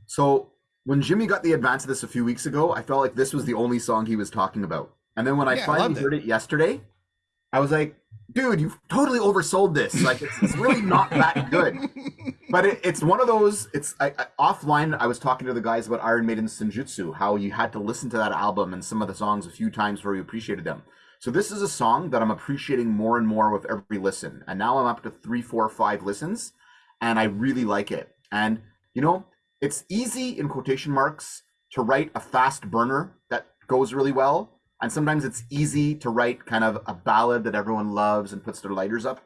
So when Jimmy got the advance of this a few weeks ago, I felt like this was the only song he was talking about. And then when I Yeah, I finally loved it. heard it yesterday, I was like, dude, you've totally oversold this. Like it's, it's really not that good. *laughs* But it, it's one of those. It's I, I, offline. I was talking to the guys about Iron Maiden Senjutsu, how you had to listen to that album and some of the songs a few times before you appreciated them. So this is a song that I'm appreciating more and more with every listen. And now I'm up to three, four, five listens, and I really like it. And you know, it's easy in quotation marks to write a fast burner that goes really well. And sometimes it's easy to write kind of a ballad that everyone loves and puts their lighters up.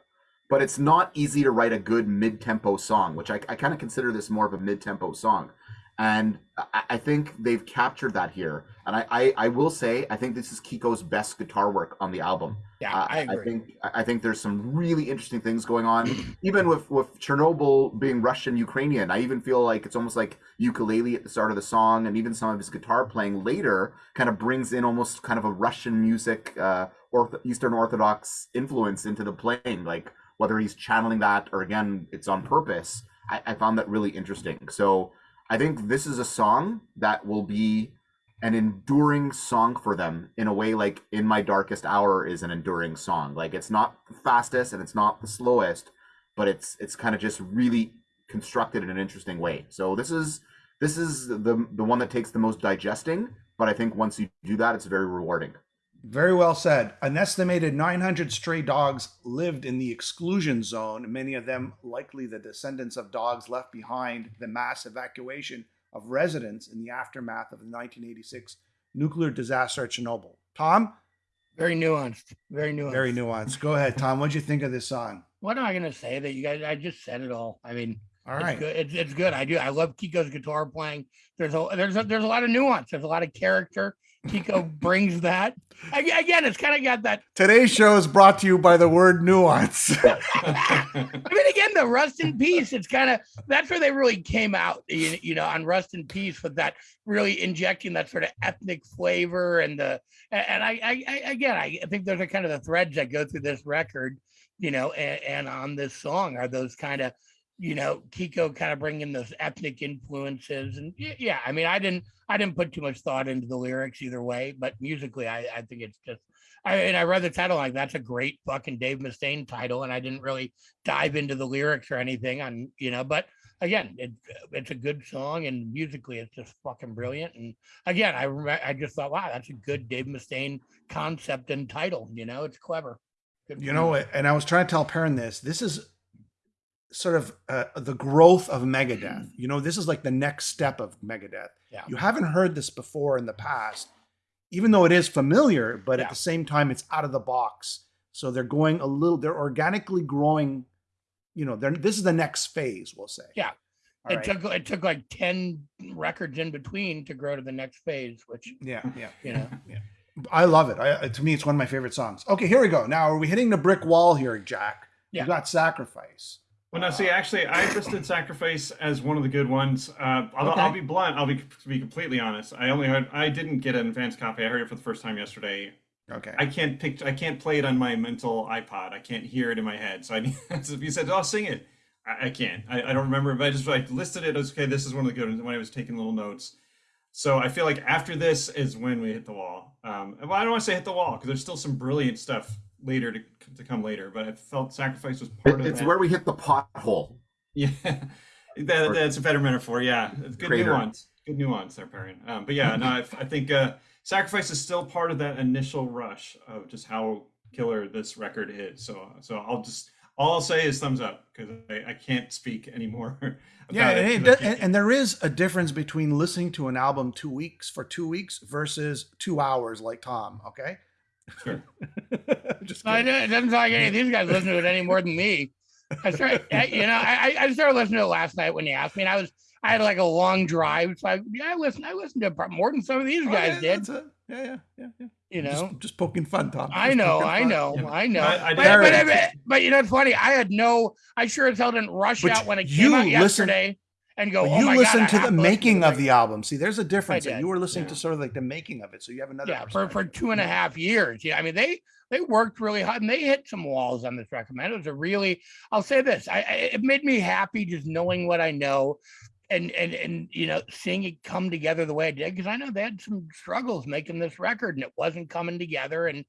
But it's not easy to write a good mid tempo song, which I, I kind of consider this more of a mid tempo song and I, think they've captured that here. And I, I, I, will say, I think this is Kiko's best guitar work on the album. Yeah, uh, I, agree. I think I think there's some really interesting things going on, *clears throat* even with with Chernobyl being Russian Ukrainian. I even feel like it's almost like ukulele at the start of the song, and even some of his guitar playing later kind of brings in almost kind of a Russian music, uh, or Eastern Orthodox influence into the playing. Like whether he's channeling that or again, it's on purpose. I, I found that really interesting. So I think this is a song that will be an enduring song for them in a way like In My Darkest Hour is an enduring song. Like it's not the fastest and it's not the slowest, but it's it's kind of just really constructed in an interesting way. So this is this is the the one that takes the most digesting, but I think once you do that it's very rewarding. Very well said. An estimated 900 stray dogs lived in the exclusion zone, many of them likely the descendants of dogs left behind the mass evacuation of residents in the aftermath of the 1986 nuclear disaster at Chernobyl. Tom? Very nuanced. Very nuanced. Very nuanced. Go ahead, Tom. What'd you think of this song? What am I going to say that you guys, I just said it all. I mean, all right. It's good. It's, it's good. I do. I love Kiko's guitar playing. There's a there's a, there's a lot of nuance. There's a lot of character. Kiko brings that. Again, it's kind of got that. Today's show is brought to you by the word nuance. *laughs* I mean, again, the Rust in Peace, it's kind of that's where they really came out, you, you know, on Rust in Peace with that really injecting that sort of ethnic flavor and the and I, I, I again, I think those are kind of the threads that go through this record, you know, and, and on this song are those kind of you know, Kiko kind of bringing those ethnic influences. And yeah, I mean, I didn't, I didn't put too much thought into the lyrics either way, but musically, I, I think it's just, I and I read the title like that's a great fucking Dave Mustaine title, and I didn't really dive into the lyrics or anything on, you know, but again, it, it's a good song and musically it's just fucking brilliant. And again, I I just thought, wow, that's a good Dave Mustaine concept and title. You know, it's clever. Good you know, and I was trying to tell Perrin this. This is sort of uh, the growth of Megadeth. Mm. You know, this is like the next step of Megadeth. Yeah. You haven't heard this before in the past, even though it is familiar, but yeah. at the same time, it's out of the box. So they're going a little, they're organically growing. You know, they're, this is the next phase, we'll say. Yeah. All it right. took it took like 10 records in between to grow to the next phase, which yeah, yeah, *laughs* you know, yeah. I love it. I, to me, it's one of my favorite songs. Okay, here we go. Now, are we hitting the brick wall here, Jack? Yeah. You got sacrifice. Well, no, see, actually, I listed Sacrifice as one of the good ones. Uh, I'll, okay. I'll, be blunt. I'll be to be completely honest. I only heard. I didn't get an advanced copy. I heard it for the first time yesterday. Okay. I can't pick. I can't play it on my mental iPod. I can't hear it in my head. So I. *laughs* so if you said, "Oh, sing it," I, I can't. I, I, don't remember. But I just like listed it as okay. This is one of the good ones when I was taking little notes. So I feel like after this is when we hit the wall. Um, well, I don't want to say hit the wall because there's still some brilliant stuff later to, to come later. But I felt sacrifice was part it, of It's that. where we hit the pothole. *laughs* Yeah, that, that's a better metaphor. Yeah, good crater. nuance. Good nuance there, Perrin. Um, but yeah, no, I, I think uh, sacrifice is still part of that initial rush of just how killer this record is. So, so I'll just all I'll say is thumbs up because I, I can't speak anymore. *laughs* yeah, and, it, and, and, there is a difference between listening to an album two weeks for two weeks versus two hours, like Tom. Okay. Sure. *laughs* just no, it doesn't sound like any of these guys listen to it any more than me. I started, you know, I, I started listening to it last night when you asked me, and I was, I had like a long drive, so I, yeah, I listened, I listened to more than some of these oh, guys oh, yeah, did. Yeah, yeah, yeah, yeah. You know, just, just poking fun, Tom. I know, I know, yeah. I know. I, I but, but, but, but, you know, it's funny. I had no, I sure as hell didn't rush out when it came out yesterday. Listen, and go. Oh you listen God, to the making of the album. See, there's a difference. You were listening yeah. to sort of like the making of it, so you have another. Yeah, for for two and a half years. Yeah, I mean they they worked really hard and they hit some walls on this record. Man, it was a really. I'll say this. I, I it made me happy just knowing what I know. And, and and you know seeing it come together the way it did because I know they had some struggles making this record and it wasn't coming together and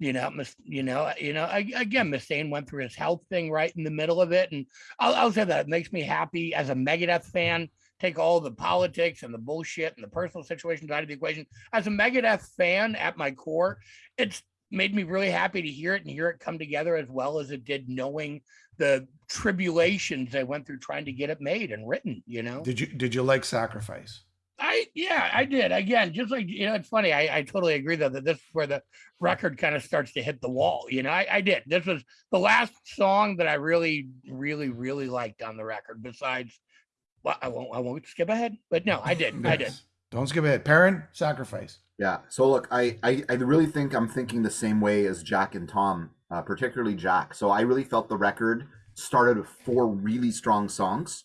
you know, you know, uh, you know, again, Mustaine went through his health thing right in the middle of it. And I'll, I'll say that it makes me happy as a Megadeth fan, take all the politics and the bullshit and the personal situations out of the equation. As a Megadeth fan at my core, it's made me really happy to hear it and hear it come together as well as it did, knowing the tribulations they went through trying to get it made and written. You know, Did you did you like Sacrifice? I yeah, I did. Again, just like you know, it's funny. I, I totally agree though that this is where the record kind of starts to hit the wall. You know, I, I did. This was the last song that I really, really, really liked on the record. Besides, well, I won't I won't skip ahead, but no, I did. I did. Don't skip ahead. Perrin Sacrifice. Yeah. So look, I, I I really think I'm thinking the same way as Jack and Tom, uh, particularly Jack. So I really felt the record started with four really strong songs,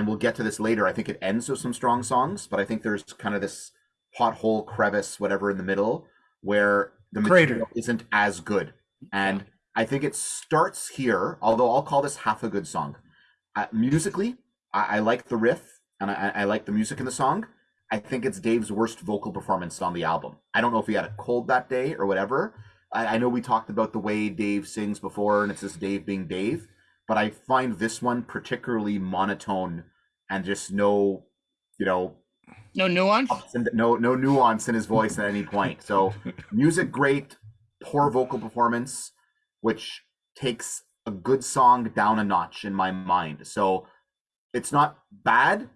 and we'll get to this later. I think it ends with some strong songs, but I think there's kind of this pothole, crevice, whatever in the middle where the Crater. material isn't as good. And I think it starts here, although I'll call this half a good song. Uh, musically, I, I like the riff and I, I like the music in the song. I think it's Dave's worst vocal performance on the album. I don't know if he had a cold that day or whatever. I, I know we talked about the way Dave sings before, and it's just Dave being Dave, but I find this one particularly monotone and just no, you know, No nuance. no no nuance in his voice at any point. So *laughs* music great, poor vocal performance, which takes a good song down a notch in my mind. So it's not bad,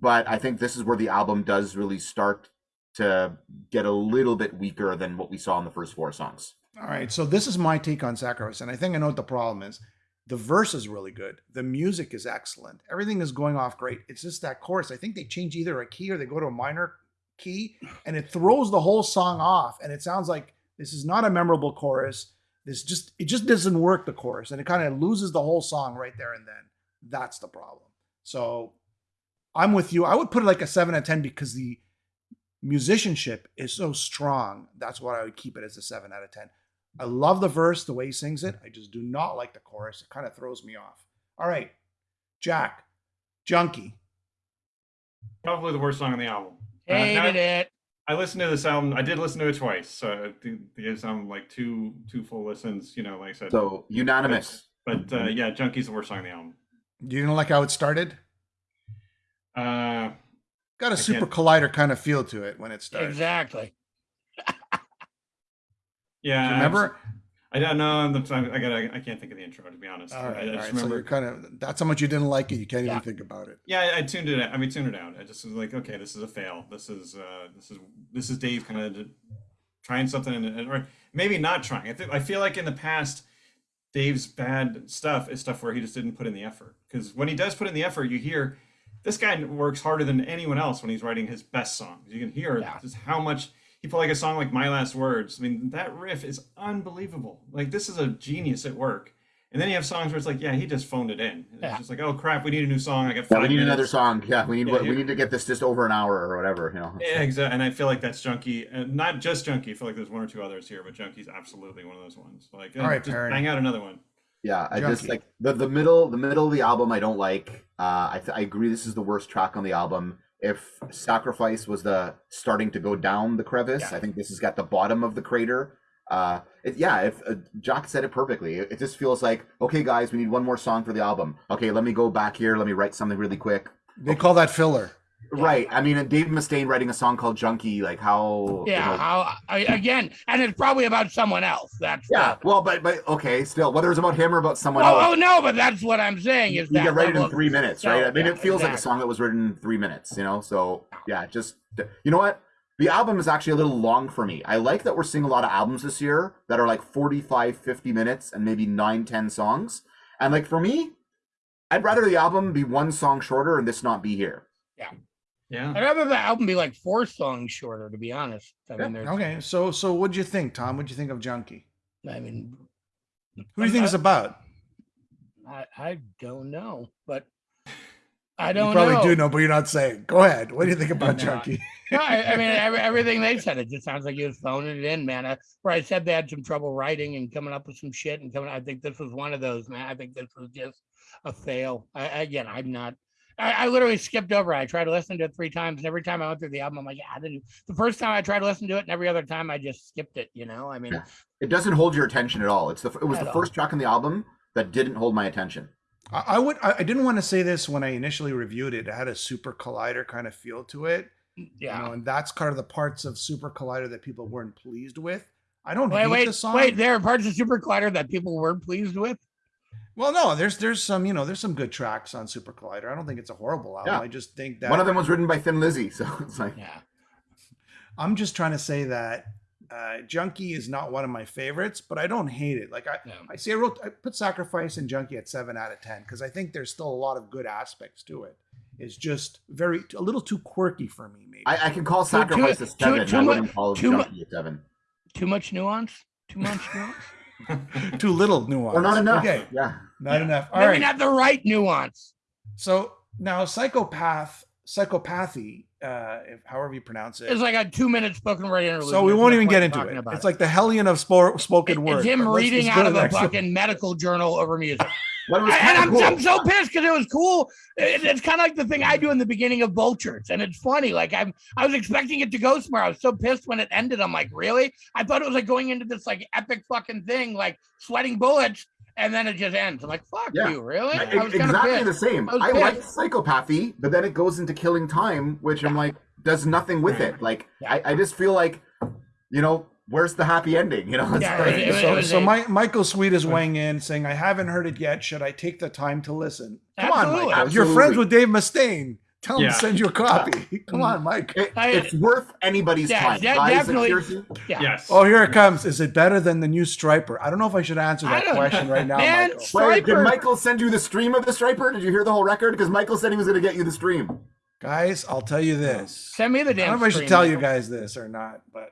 but I think this is where the album does really start to get a little bit weaker than what we saw in the first four songs. All right. So this is my take on Sacrifice, and I think I know what the problem is. The verse is really good. The music is excellent. Everything is going off great. It's just that chorus. I think they change either a key or they go to a minor key, and it throws the whole song off. And it sounds like this is not a memorable chorus. This just it just doesn't work the chorus, and it kind of loses the whole song right there and then. That's the problem. So I'm with you. I would put it like a seven out of ten because the musicianship is so strong. That's why I would keep it as a seven out of ten. I love the verse, the way he sings it. I just do not like the chorus. It kind of throws me off. All right, Jack, Junkie. Probably the worst song on the album. Uh, Hated it. I listened to this album. I did listen to it twice, so I think it's um like two two full listens. You know, like I said. So unanimous. but uh, yeah, Junkie's the worst song on the album. Do you know like how it started? Uh, Got a I super can't- collider kind of feel to it when it starts. Exactly. Yeah, Do you remember? I don't know. I'm- I'm- I got. I can't think of the intro to be honest. All I, I all just right. So remember. you're kind of that's how much you didn't like it. You can't Yeah. even think about it. yeah, I, I tuned it. Out. I mean, tuned it out. I just was like, okay, this is a fail. This is uh, this is this is Dave kind of trying something, and, and- or maybe not trying. I think I feel like in the past, Dave's bad stuff is stuff where he just didn't put in the effort. Because when he does put in the effort, you hear this guy works harder than anyone else when he's writing his best songs. You can hear Yeah. just how much he put like a song like My Last Words. I mean, that riff is unbelievable. Like this is a genius at work. And then you have songs where it's like, yeah, he just phoned it in. It's Yeah. just like, oh crap, we need a new song. I got Yeah, we need another song. Yeah, we need Yeah, what you- we need to get this just over an hour or whatever. You know. Yeah, exactly. And I feel like that's Junkie, and not just Junkie. I feel like there's one or two others here, but Junkie's absolutely one of those ones. Like, All right, just Perry. bang out another one. Yeah, I just like the the middle the middle of the album. I don't like. Uh, I th- I agree. This is the worst track on the album. If Sacrifice was the starting to go down the crevice, Yeah. I think this has got the bottom of the crater. Uh, it, yeah, if uh, Jack said it perfectly, it, it just feels like okay, guys, we need one more song for the album. Okay, let me go back here. Let me write something really quick. They call that filler. Right. I mean, and Dave Mustaine writing a song called Junkie, like how. you Yeah. know- How I, again, and it's probably about someone else. That's yeah. Well, but but okay, still, whether it's about him or about someone Oh, else. oh no, but that's what I'm saying is you that get ready level in three minutes, No, right? I mean, yeah, it feels like a song that was written in three minutes, you know? So, yeah, just, you know what? The album is actually a little long for me. I like that we're seeing a lot of albums this year that are like 45, 50 minutes and maybe nine, 10 songs. And like for me, I'd rather the album be one song shorter and this not be here. Yeah. I'd rather the album be like four songs shorter, to be honest. I mean, there's, Okay, so so what'd you think, Tom? What'd you think of Junkie? I mean, Who do you think it's about? I, I don't know, but *laughs* I don't probably know. do know, but you're not saying. Go ahead. What do you think about No, Junkie? No, I, I mean, *laughs* every, everything they said, it just sounds like he was phoning it in, man. I, where I said they had some trouble writing and coming up with some shit and coming. I think this was one of those, man. I think this was just a fail. I, again, I'm not. I, I literally skipped over. it. I tried to listen to it three times, and every time I went through the album, I'm like, yeah, I didn't. The first time I tried to listen to it, and every other time I just skipped it. You know, I mean, Yeah. It doesn't hold your attention at all. It's the it was the all. first track on the album that didn't hold my attention. I, I would. I, I didn't want to say this when I initially reviewed it. It had a Super Collider kind of feel to it. Mm, yeah, You know, and that's kind of the parts of Super Collider that people weren't pleased with. I don't Wait, hate wait, the song. wait. There are parts of Super Collider that people weren't pleased with. Well, no, there's there's some you know there's some good tracks on Super Collider. I don't think it's a horrible album. Yeah. I just think that One of them was written by Thin Lizzy, so *laughs* it's like Yeah. I'm just trying to say that uh, Junkie is not one of my favorites, but I don't hate it. Like I, Yeah. I see, I wrote, I put Sacrifice and Junkie at seven out of ten because I think there's still a lot of good aspects to it. It's just very a little too quirky for me, maybe. I, I can call Sacrifice too- a seven. too I wouldn't call too mu- a seven. Too much nuance. Too much nuance. *laughs* too little nuance. Or not enough. Okay, Yeah. not Yeah. enough. All Maybe right. not the right nuance. So now psychopath, psychopathy, uh, if, however you pronounce it. It's like a two-minute spoken word interlude. so we won't even get into it. about It's like the hellion of spo- spoken It- word. It's him reading out of a fucking medical journal over music. *laughs* But it was and I'm, cool. I'm so pissed because it was cool. It- it's kind of like the thing I do in the beginning of Vultures, and it's funny. Like I'm, I was expecting it to go somewhere. I was so pissed when it ended. I'm like, really? I thought it was like going into this like epic fucking thing, like sweating bullets, and then it just ends. I'm like, fuck Yeah. you, really? I- I was kind of exactly the same. I I, like pissed. psychopathy, but then it goes into killing time, which I'm like does nothing with it. Like Yeah. I, I just feel like, you know, where's the happy ending? You know, it's Yeah, like- it- it- so, was so my, Michael Sweet is weighing in, saying, "I haven't heard it yet. Should I take the time to listen?" Come on, Absolutely. Michael. You're friends with Dave Mustaine. Tell him Yeah. to send you a copy. *laughs* Come on, Mike. it- I- it's worth anybody's Yeah, time. de- Guys, definitely. Yeah. Yes. Oh, here it comes. Is it better than the new Stryper? I don't know if I should answer that don't- question right now, Man, Michael. Wait, did Michael send you the stream of the Stryper? Did you hear the whole record? Because Michael said he was going to get you the stream. Guys, I'll tell you this. Send me the damn. I damn. don't know if I should stream, tell you guys this or not, but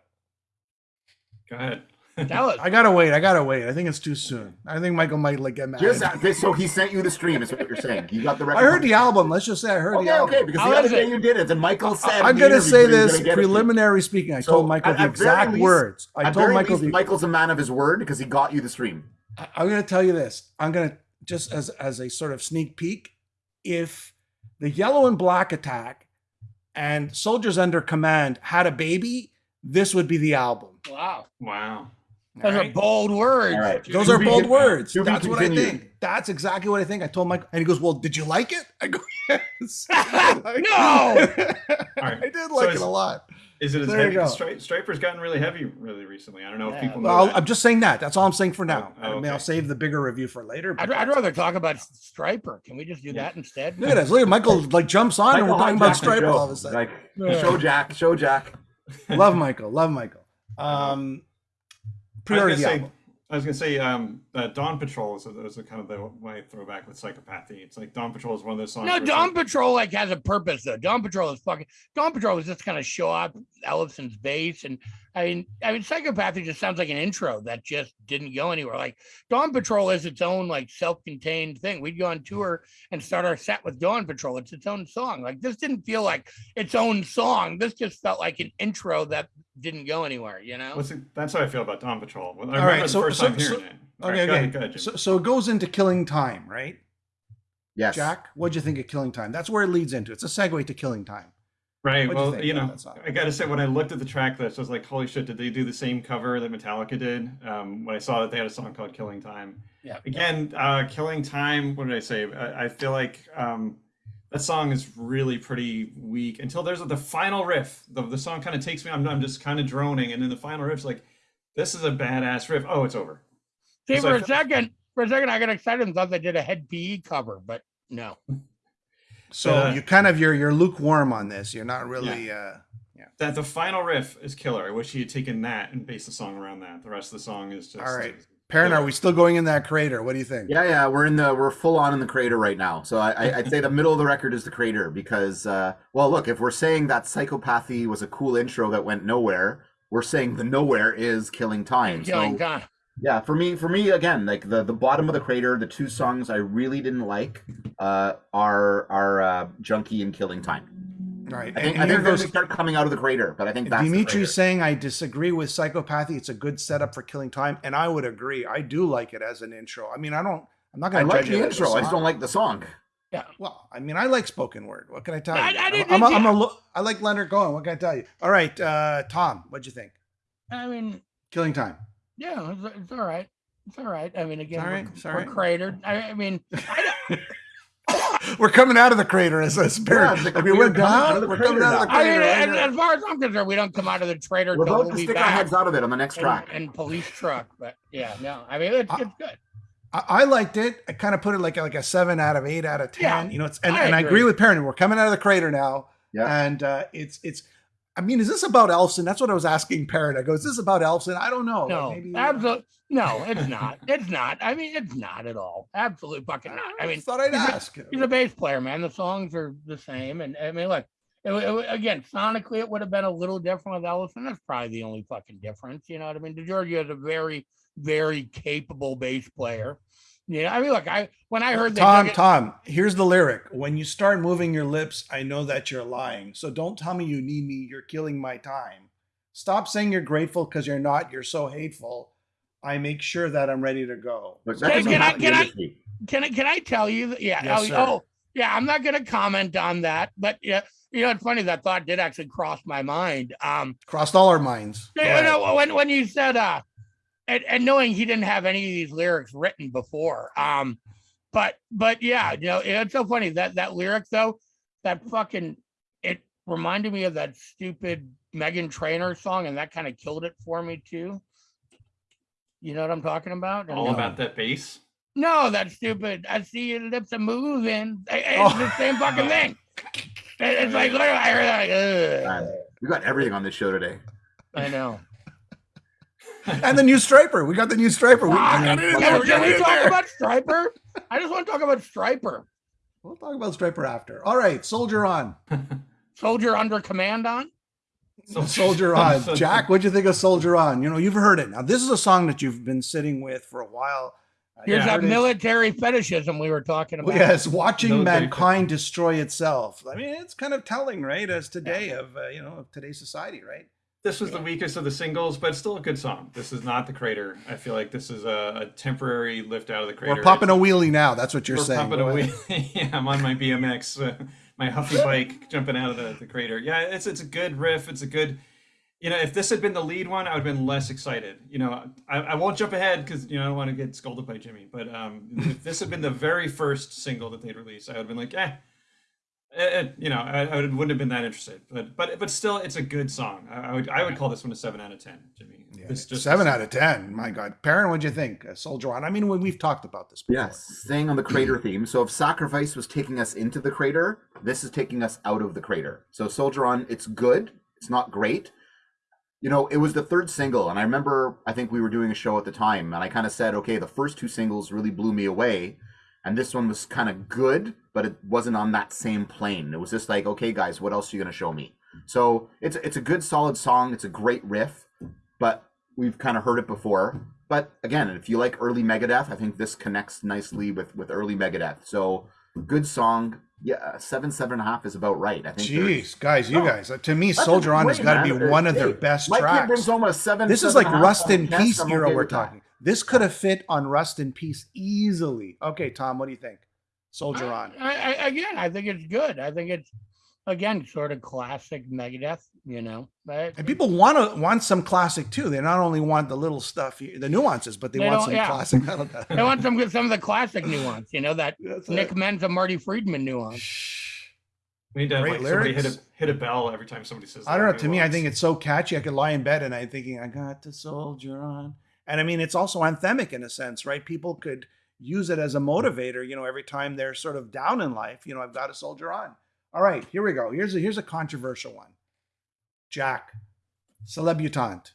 Go ahead. Tell us. I gotta wait. I gotta wait. I think it's too soon. I think Michael might like get mad. Just okay, so he sent you the stream. Is what you're saying? You got the record. I heard the album. Let's just say I heard the Okay, album. okay. Because How the other day it? you did it, and Michael said. I'm gonna say that he was this gonna get it preliminary speaking. I So, told Michael at- the at exact least- words. I At told very Michael least, the. Michael's a man of his word because he got you the stream. I- I'm gonna tell you this. I'm gonna just as as a sort of sneak peek. If the yellow and black attack and soldiers under command had a baby, this would be the album. Wow. Wow. Those are bold words. All right. Those are bold con- words. to That's what I think. That's exactly what I think. I told Mike, and he goes, "Well, did you like it?" I go, *laughs* "Yes." Like- *laughs* No. *laughs* I did like is- it a lot. Is it as There heavy? go. Stri- Stryper's gotten really heavy really recently. I don't know Yeah. if people know Well, that. I'm just saying that. That's all I'm saying for now. Oh, I mean, I'll save the bigger review for later. but I'd, I'd rather talk about Stryper. Can we just do Yeah. that instead? Look at this. Look at Michael like jumps on, and we're Michael talking about hijacked Stryper all of a sudden. Like, Yeah. show Jack, show Jack. Love Michael. Love Michael. Um, I was pre-order the say, album. I was gonna say, um, uh, Dawn Patrol is, a, is a kind of the my throwback with psychopathy. It's like Dawn Patrol is one of those songs. No, where Dawn like- Patrol like has a purpose though. Dawn Patrol is fucking. Dawn Patrol is just kind of show off Ellefson's bass, and I mean, I mean, Psychopathy just sounds like an intro that just didn't go anywhere. Like Dawn Patrol is its own like self-contained thing. We'd go on tour and start our set with Dawn Patrol. It's its own song. Like this didn't feel like its own song. This just felt like an intro that didn't go anywhere. You know? What's it, that's how I feel about Dawn Patrol. I remember right, the so- first so- time hearing so- it. All Okay, go okay. ahead, go ahead, So, so it goes into Killing Time, right? Yes. Jack, what'd you think of Killing Time? That's where it leads into. It's a segue to Killing Time. Right. What'd Well, think you, know, that? I got to say, when I looked at the track list, I was like, holy shit, did they do the same cover that Metallica did? Um, when I saw that they had a song called Killing Time. Yeah. Again, uh, Killing Time, what did I say? I, I feel like um, that song is really pretty weak until there's the final riff. The, the song kind of takes me, I'm, I'm just kind of droning. And then the final riff's like, this is a badass riff. Oh, it's over. See, for like- a second, for a second, I got excited and thought they did a head PE cover, but no. So Uh, you kind of you're you're lukewarm on this. You're not really. Uh, That the final riff is killer. I wish he had taken that and based the song around that. The rest of the song is just. All right. Perrin, are we still going in that crater? What do you think? Yeah, yeah, we're in the we're full on in the crater right now. So I, I I'd say the middle of the record is the crater because uh, well, look, if we're saying that psychopathy was a cool intro that went nowhere, we're saying the nowhere is killing time. Killing so time. Yeah, for me, for me again, like the the bottom of the crater, the two songs I really didn't like uh, are are uh, junkie and killing time. Right. I think and I think they're gonna start coming out of the crater, but I think that's Dimitri's saying I disagree with psychopathy. It's a good setup for killing time, and I would agree. I do like it as an intro. I mean, I don't. I'm not going to like judge the it as a intro. I just don't like the song. Yeah. Well, I mean, I like spoken word. What can I tell I- you? I I'm- did- I'm, a, did I'm a lo- I like Leonard Cohen. What can I tell you? All right, uh, Tom, what'd you think? I mean, Killing time. Yeah, it's, it's all right. It's all right. I mean, again, all right, we're, it's we're cratered. I, I mean, *laughs* I, we're coming out of the crater as a spirit. Yeah, it's like like we we're went coming out down, of the we're coming crater out of the now. I mean, right as, as far as I'm concerned, we don't come out of the crater. We're till about we'll to stick our heads out of it on the next in, track. in police truck. But yeah, no, I mean it's, I- it's good. I, I liked it. I kind of put it like a, like a seven out of eight out of ten. Yeah, you know, it's and, I and I agree. agree with Perrin. We're coming out of the crater now, Yeah. and uh, it's it's. I mean, is this about Ellefson? That's what I was asking Perrin. I go, is this about Ellefson? I don't know. Like, No, maybe, uh, absolutely. No, it's not. It's not. I mean, it's not at all. Absolutely fucking not. I mean, thought I'd he's a- ask. he's a bass player, man. The songs are the same, and I mean, look, it, it, again, sonically, it would have been a little different with Ellefson. That's probably the only fucking difference. You know what I mean? Di Giorgio is a very, very capable bass player. Yeah, I mean, look, I when I heard that Tom, Jugget- Tom, here's the lyric. When you start moving your lips, I know that you're lying. So don't tell me you need me. You're killing my time. Stop saying you're grateful because you're not. You're so hateful. I make sure that I'm ready to go. Look, Can- that can I- have to be can I- can I can I tell you? That, yeah. Yes, oh, sir. oh, yeah. I'm not going to comment on that, but yeah, you know, it's funny that thought did actually cross my mind. Um, Crossed all our minds. Go you know, when when you said uh, and, and knowing he didn't have any of these lyrics written before, um, but but yeah, you know, it's so funny that that lyric though, that fucking it reminded me of that stupid Meghan Trainor song, and that kind of killed it for me too. You know what I'm talking about? All no. about that bass. No, that's stupid. I see your lips are moving. I- I- It's Oh. the same fucking thing. *laughs* It's like literally, I heard that. Like, Man, we got everything on this show today. I know. And the new Stryper. We got the new Stryper. We, Ah, got it in can there. we- We can we talk there. about Stryper? *laughs* I just want to talk about Stryper. We'll talk about Stryper after. All right, soldier on. *laughs* Soldier under command on. Soldier on. *laughs* Jack, what'd you think of Soldier on? You know, you've heard it. Now, this is a song that you've been sitting with for a while. Uh, Here's you that heard it. military fetishism we were talking about. Well, yes, watching Military mankind destroy itself. I mean, it's kind of telling, right? As today of uh, you know of today's society, right? This was the weakest of the singles, but it's still a good song. This is not the crater. I feel like this is a, a temporary lift out of the crater. We're popping a wheelie now. That's what you're we're saying. pumping a wheel. *laughs* yeah, I'm on my BMX, uh, my Huffy bike, jumping out of the, the crater. Yeah, it's it's a good riff. It's a good. You know, if this had been the lead one, I would have been less excited. You know, I, I won't jump ahead because you know I don't want to get scolded by Jimmy. But um, if this had been the very first single that they'd released, I would have been like, eh, eh, you know, I, I wouldn't have been that interested. But but but still, it's a good song. I, I would I would call this one a seven out of ten, Jimmy. Yeah, This just seven out of ten. My God, Perrin, what'd you think? Uh, Soldier on. I mean, when we've talked about this before. Yes, staying on the crater theme. So if Sacrifice was taking us into the crater, this is taking us out of the crater. So Soldier On, it's good. It's not great. You know, it was the third single, and I remember I think we were doing a show at the time, and I kind of said, okay, the first two singles really blew me away, and this one was kind of good, but it wasn't on that same plane. It was just like, okay, guys, what else are you gonna show me? So it's it's a good, solid song. It's a great riff, but we've kind of heard it before. But again, if you like early Megadeth, I think this connects nicely with with early Megadeth. So good song. Yeah, seven seven and a half is about right. I think. Jeez, guys, you No, guys. uh, To me, Soldier On has got to be one of their Hey, best Mike tracks. brings home a seven. This is seven like and a half Rust in. Peace I'm era we're talking. This could have fit on Rust in Peace easily. Okay, Tom, what do you think? Soldier on. I, I, again, I think it's good. I think it's again sort of classic Megadeth. You know, but And people want to want some classic too. They not only want the little stuff, the nuances, but they, They want some yeah. classic metal. I want some good- some of the classic nuance. You know that *laughs* That's Nick it. Menza, Marty Friedman nuance. Shh. We need to have, Great like somebody hit a hit a bell every time somebody says. I don't know. To me, I think it's so catchy. I could lie in bed and I'm thinking, I got the soldier on. And I mean, it's also anthemic in a sense, right? People could use it as a motivator, you know, every time they're sort of down in life. You know, I've got a soldier on. All right, here we go. Here's a here's a controversial one. Jack, Celebutante.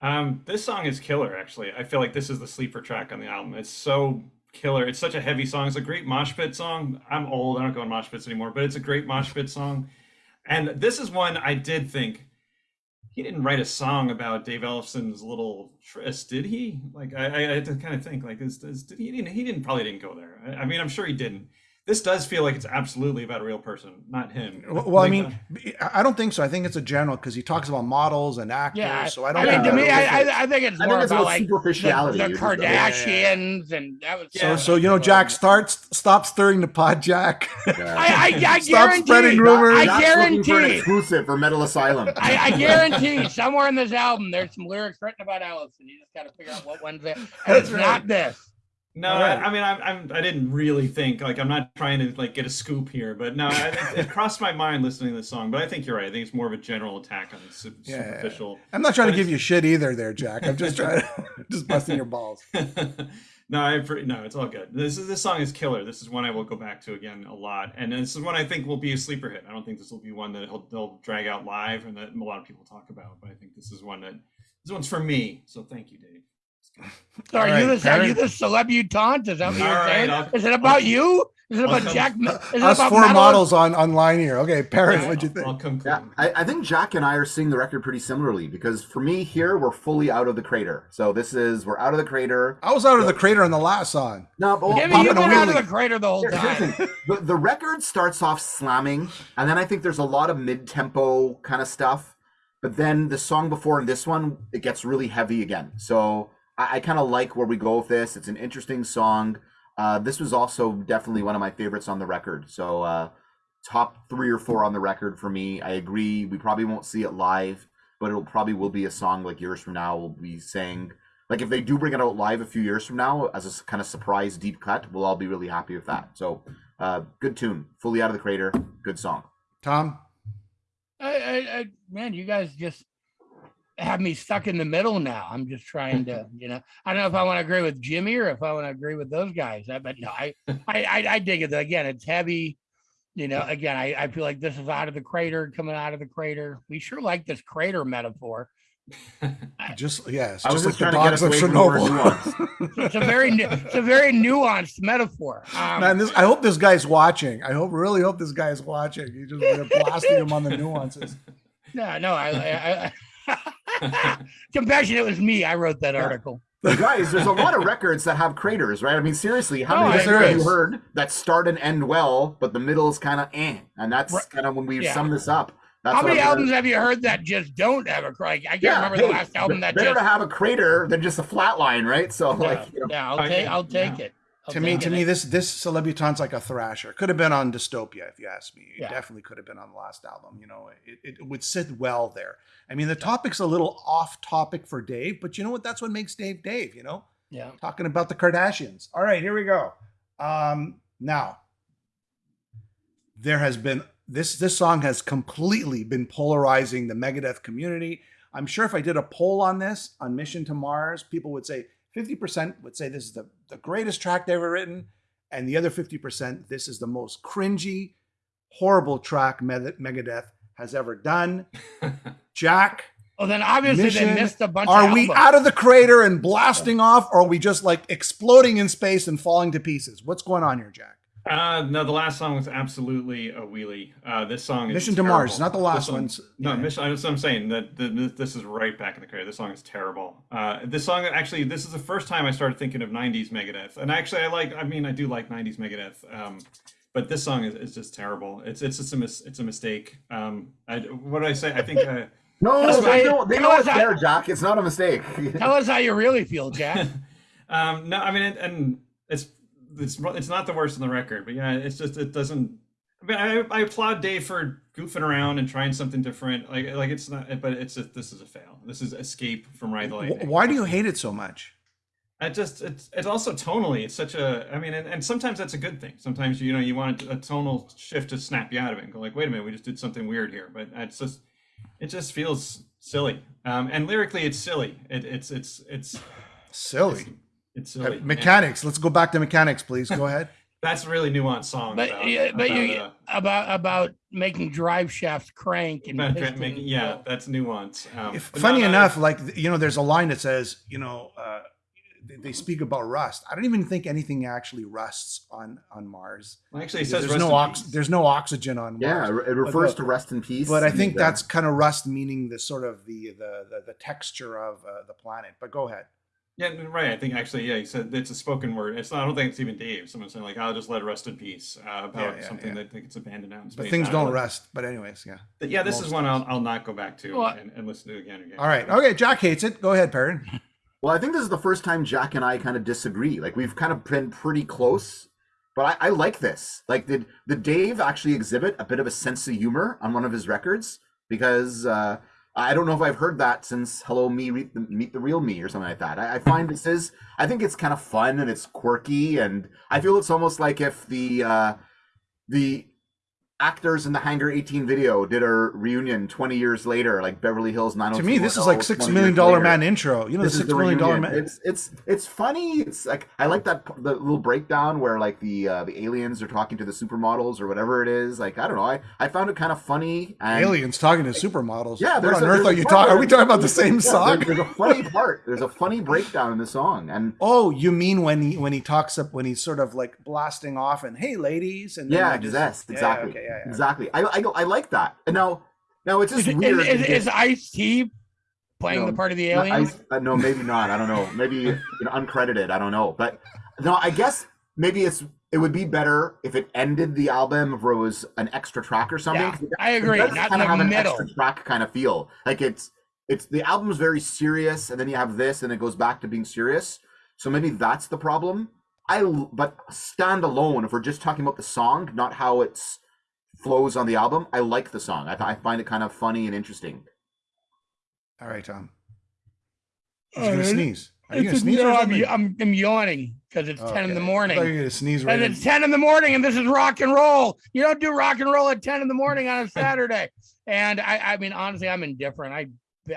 Um, this song is killer. Actually, I feel like this is the sleeper track on the album. It's so killer. It's such a heavy song. It's a great mosh pit song. I'm old. I don't go on mosh pits anymore, but it's a great mosh pit song. And this is one I did think he didn't write a song about Dave Ellefson's little tryst, did he? Like I, I had to kind of think like, is, is did he? He didn't, he didn't probably didn't go there. I, I mean, I'm sure he didn't. This does feel like it's absolutely about a real person, not him. Well, well, I mean, uh, I I don't think so. I think it's a general because he talks about models and actors. Yeah, so I I don't. mean, think to me, I, fits. I, I think it's I more think it's about about like the, superficiality. the You're just- Kardashians, and that was so, yeah. so you know, Jack, starts stop stirring the pot, Jack. Yeah. I, I, I *laughs* Stop guarantee. spreading rumors. I Jack's looking for an guarantee. exclusive for Metal Asylum. I, I guarantee somewhere in this album there's some lyrics written about Allison. You just got to figure out what one's it. And That's it's right. not this. No, right. I, I mean, I'm, I'm, I didn't really think like I'm not trying to like get a scoop here, but no, I, it, it crossed my mind listening to the song. But I think you're right. I think it's more of a general attack on su- Yeah, yeah, yeah. superficial. I'm not trying to give you shit either, there, Jack. I'm just trying, *laughs* just busting your balls. *laughs* no, I no, it's all good. This is this song is killer. This is one I will go back to again a lot, and this is one I think will be a sleeper hit. I don't think this will be one that he'll, they'll drag out live and that a lot of people talk about. But I think this is one that this one's for me. So thank you, Dave. So are All you right, the are you Perrin. the celebutante? Is that what you're All right, saying? I'll- Is it about you? Is it I'll about Jack? Is it Us about four metal? models on online here. Okay, Perrin, Yeah, what'd you I'll- think? I'll come Yeah. I, I think Jack and I are seeing the record pretty similarly because for me here we're fully out of the crater. So this is we're out of the crater. I was out of the crater on the last song. No, but Jimmy, Popping you've been out of the crater the whole Here's time. The, the record starts off slamming, and then I think there's a lot of mid-tempo kind of stuff. But then the song before and this one, it gets really heavy again. So I, I kind of like where we go with this. It's an interesting song. Uh, this was also definitely one of my favorites on the record. So uh, top three or four on the record for me. I agree. We probably won't see it live, but it'll probably will be a song like years from now. We'll be saying like if they do bring it out live a few years from now as a kind of surprise deep cut, we'll all be really happy with that. So uh, good tune, fully out of the crater, good song. Tom? I, I, I, man, you guys just have me stuck in the middle now. I'm just trying to, *laughs* you know, I don't know if I want to agree with Jimmy or if I want to agree with those guys. I, but no, I, *laughs* I, I, I dig it. Again, it's heavy. You know, again, I, I feel like this is out of the crater, coming out of the crater. We sure like this crater metaphor. *laughs* Just yes, I was just just like the trying dogs of away from the word Chernobyl. It's a very, nu- it's a very nuanced metaphor. Um, Man, this, I hope this guy's watching. I hope, really hope this guy's watching. You just blasting him on the nuances. no, no, I, I, I *laughs* compassionate was me. I wrote that Yeah. article. Guys, there's a lot of records that have craters, right? I mean, seriously, how Oh, many have you heard that start and end well, but the middle is kind of eh? And that's Right. kind of when we Yeah. sum this up. That's How many heard. albums have you heard that just don't have a crater? I can't remember hey, the last album that better just. to have a crater than just a flat line, right? So, like, you know, yeah, I'll I, take, I'll take yeah. it. To me, to me, this this Celebutante's like a thrasher. Could have been on Dystopia, if you ask me. It Yeah. definitely could have been on the last album. You know, it, it would sit well there. I mean, the topic's a little off topic for Dave, but you know what? That's what makes Dave Dave. You know, Yeah. talking about the Kardashians. All right, here we go. Um, now, there has been this this song has completely been polarizing the Megadeth community. I'm sure if I did a poll on this on Mission to Mars, people would say 50% would say this is the, the greatest track they've ever written, and the other 50% this is the most cringy, horrible track Megadeth has ever done. *laughs* Jack, Well, then obviously Mission, they missed a bunch. are of we out of the crater and blasting off, or are we just like exploding in space and falling to pieces? What's going on here, Jack? Uh, no, the last song was absolutely a wheelie. Uh, this song is Mission to Mars, not the last song- ones. No, Yeah. Mission. That's what I'm saying. That the, the- this is right back in the crater. This song is terrible. Uh, this song actually, this is the first time I started thinking of '90s Megadeth, and actually, I like. I mean, I do like '90s Megadeth. Um, but this song is, is just terrible. It's it's just a mis, it's a mistake. Um, I, what did I say? I think. Uh, *laughs* no, Tell they know, they know us it's how- there, Jack. It's not a mistake. Tell us how you really feel, Jack. *laughs* um, no, I mean, and, and it's it's not the worst on the record, but yeah, it's just it doesn't. I mean, I, I applaud Dave for goofing around and trying something different. Like like it's not, but it's a, this is a fail. This is escape from Ride the Lightning. Why do you hate it so much? I just it's it's also tonally. It's such a. I mean, and, and sometimes that's a good thing. Sometimes you know you want a tonal shift to snap you out of it and go like, wait a minute, we just did something weird here. But it's just it just feels silly. Um, and lyrically, it's silly. It, it's it's it's Silly. it's Uh, silly. And Mechanix. Let's go back to Mechanix, please. Go ahead. *laughs* That's a really nuanced song. But about, yeah, but about, you uh, about about making drive shafts crank and making, yeah, that's nuance. Um, If, funny no, no, enough, like you know, there's a line that says, you know, uh, they, they speak about rust. I don't even think anything actually rusts on on Mars. well, actually, it says there's rest no ox- there's no oxygen on yeah, Mars. it refers the- to rest in peace. But I think that's kind of rust, meaning the sort of the the the, the texture of uh, the planet. But go ahead. Yeah, right. I think actually, yeah, he said it's a spoken word. It's not. I don't think it's even Dave. Someone saying like, "I'll just let it rest in peace" uh, about Yeah, yeah, something yeah. that that gets abandoned out in space. But things don't don't rest. But anyways, yeah. But yeah, this most is one. I'll, I'll not go back to Well, and, and listen to again and again. All right. Okay. Jack hates it. Go ahead, Perrin. *laughs* Well, I think this is the first time Jack and I kind of disagree. Like we've kind of been pretty close, but I, I like this. Like did did Dave actually exhibit a bit of a sense of humor on one of his records? Because uh, I don't know if I've heard that since Hello Me Meet the, Meet the Real Me or something like that. I, I find this is I think it's kind of fun and it's quirky and I feel it's almost like if the uh, the actors in the Hangar 18 video did a reunion 20 years later, like Beverly Hills 90210. To me, this is like six million dollar man intro. You know, This the is six the million dollar man. It's it's it's funny. It's like I like that the little breakdown where like the uh, the aliens are talking to the supermodels or whatever it is. Like I don't know. I I found it kind of funny. And Aliens talking to supermodels. Yeah, what on a- earth are you talking? Are we talking about the *laughs* same Yeah, song? there- there's a funny part. There's a funny breakdown in the song, and Oh, you mean when he when he talks up when he's sort of like blasting off and hey ladies and yeah, like yes, yeah, exactly, okay, yeah, yeah. exactly. I, I I like that. And now now it's just is, weird. is, because- is Ice T playing No, the part of the alien? I- uh, no, maybe not. I don't know. Maybe you know, uncredited. I don't know. But no, I guess maybe it's it would be better if it ended the album if it was an extra track or something. Yeah, 'cause it- I agree. does Not kind in of the have middle. an extra track kind of feel. Like it's it's the album's very serious, and then you have this, and it goes back to being serious. So maybe that's the problem. I l- but stand alone. If we're just talking about the song, not how it's flows on the album, I like the song. I, I find it kind of funny and interesting. All right, Tom. He's gonna sneeze. Are you gonna sneeze no, I'm. I'm, I'm yawning because it's 10 in the morning. I you were gonna sneeze right and in. it's 10 in the morning and this is rock and roll. You don't do rock and roll at 10 in the morning on a *laughs* Saturday. and I, I mean, honestly, I'm indifferent. I,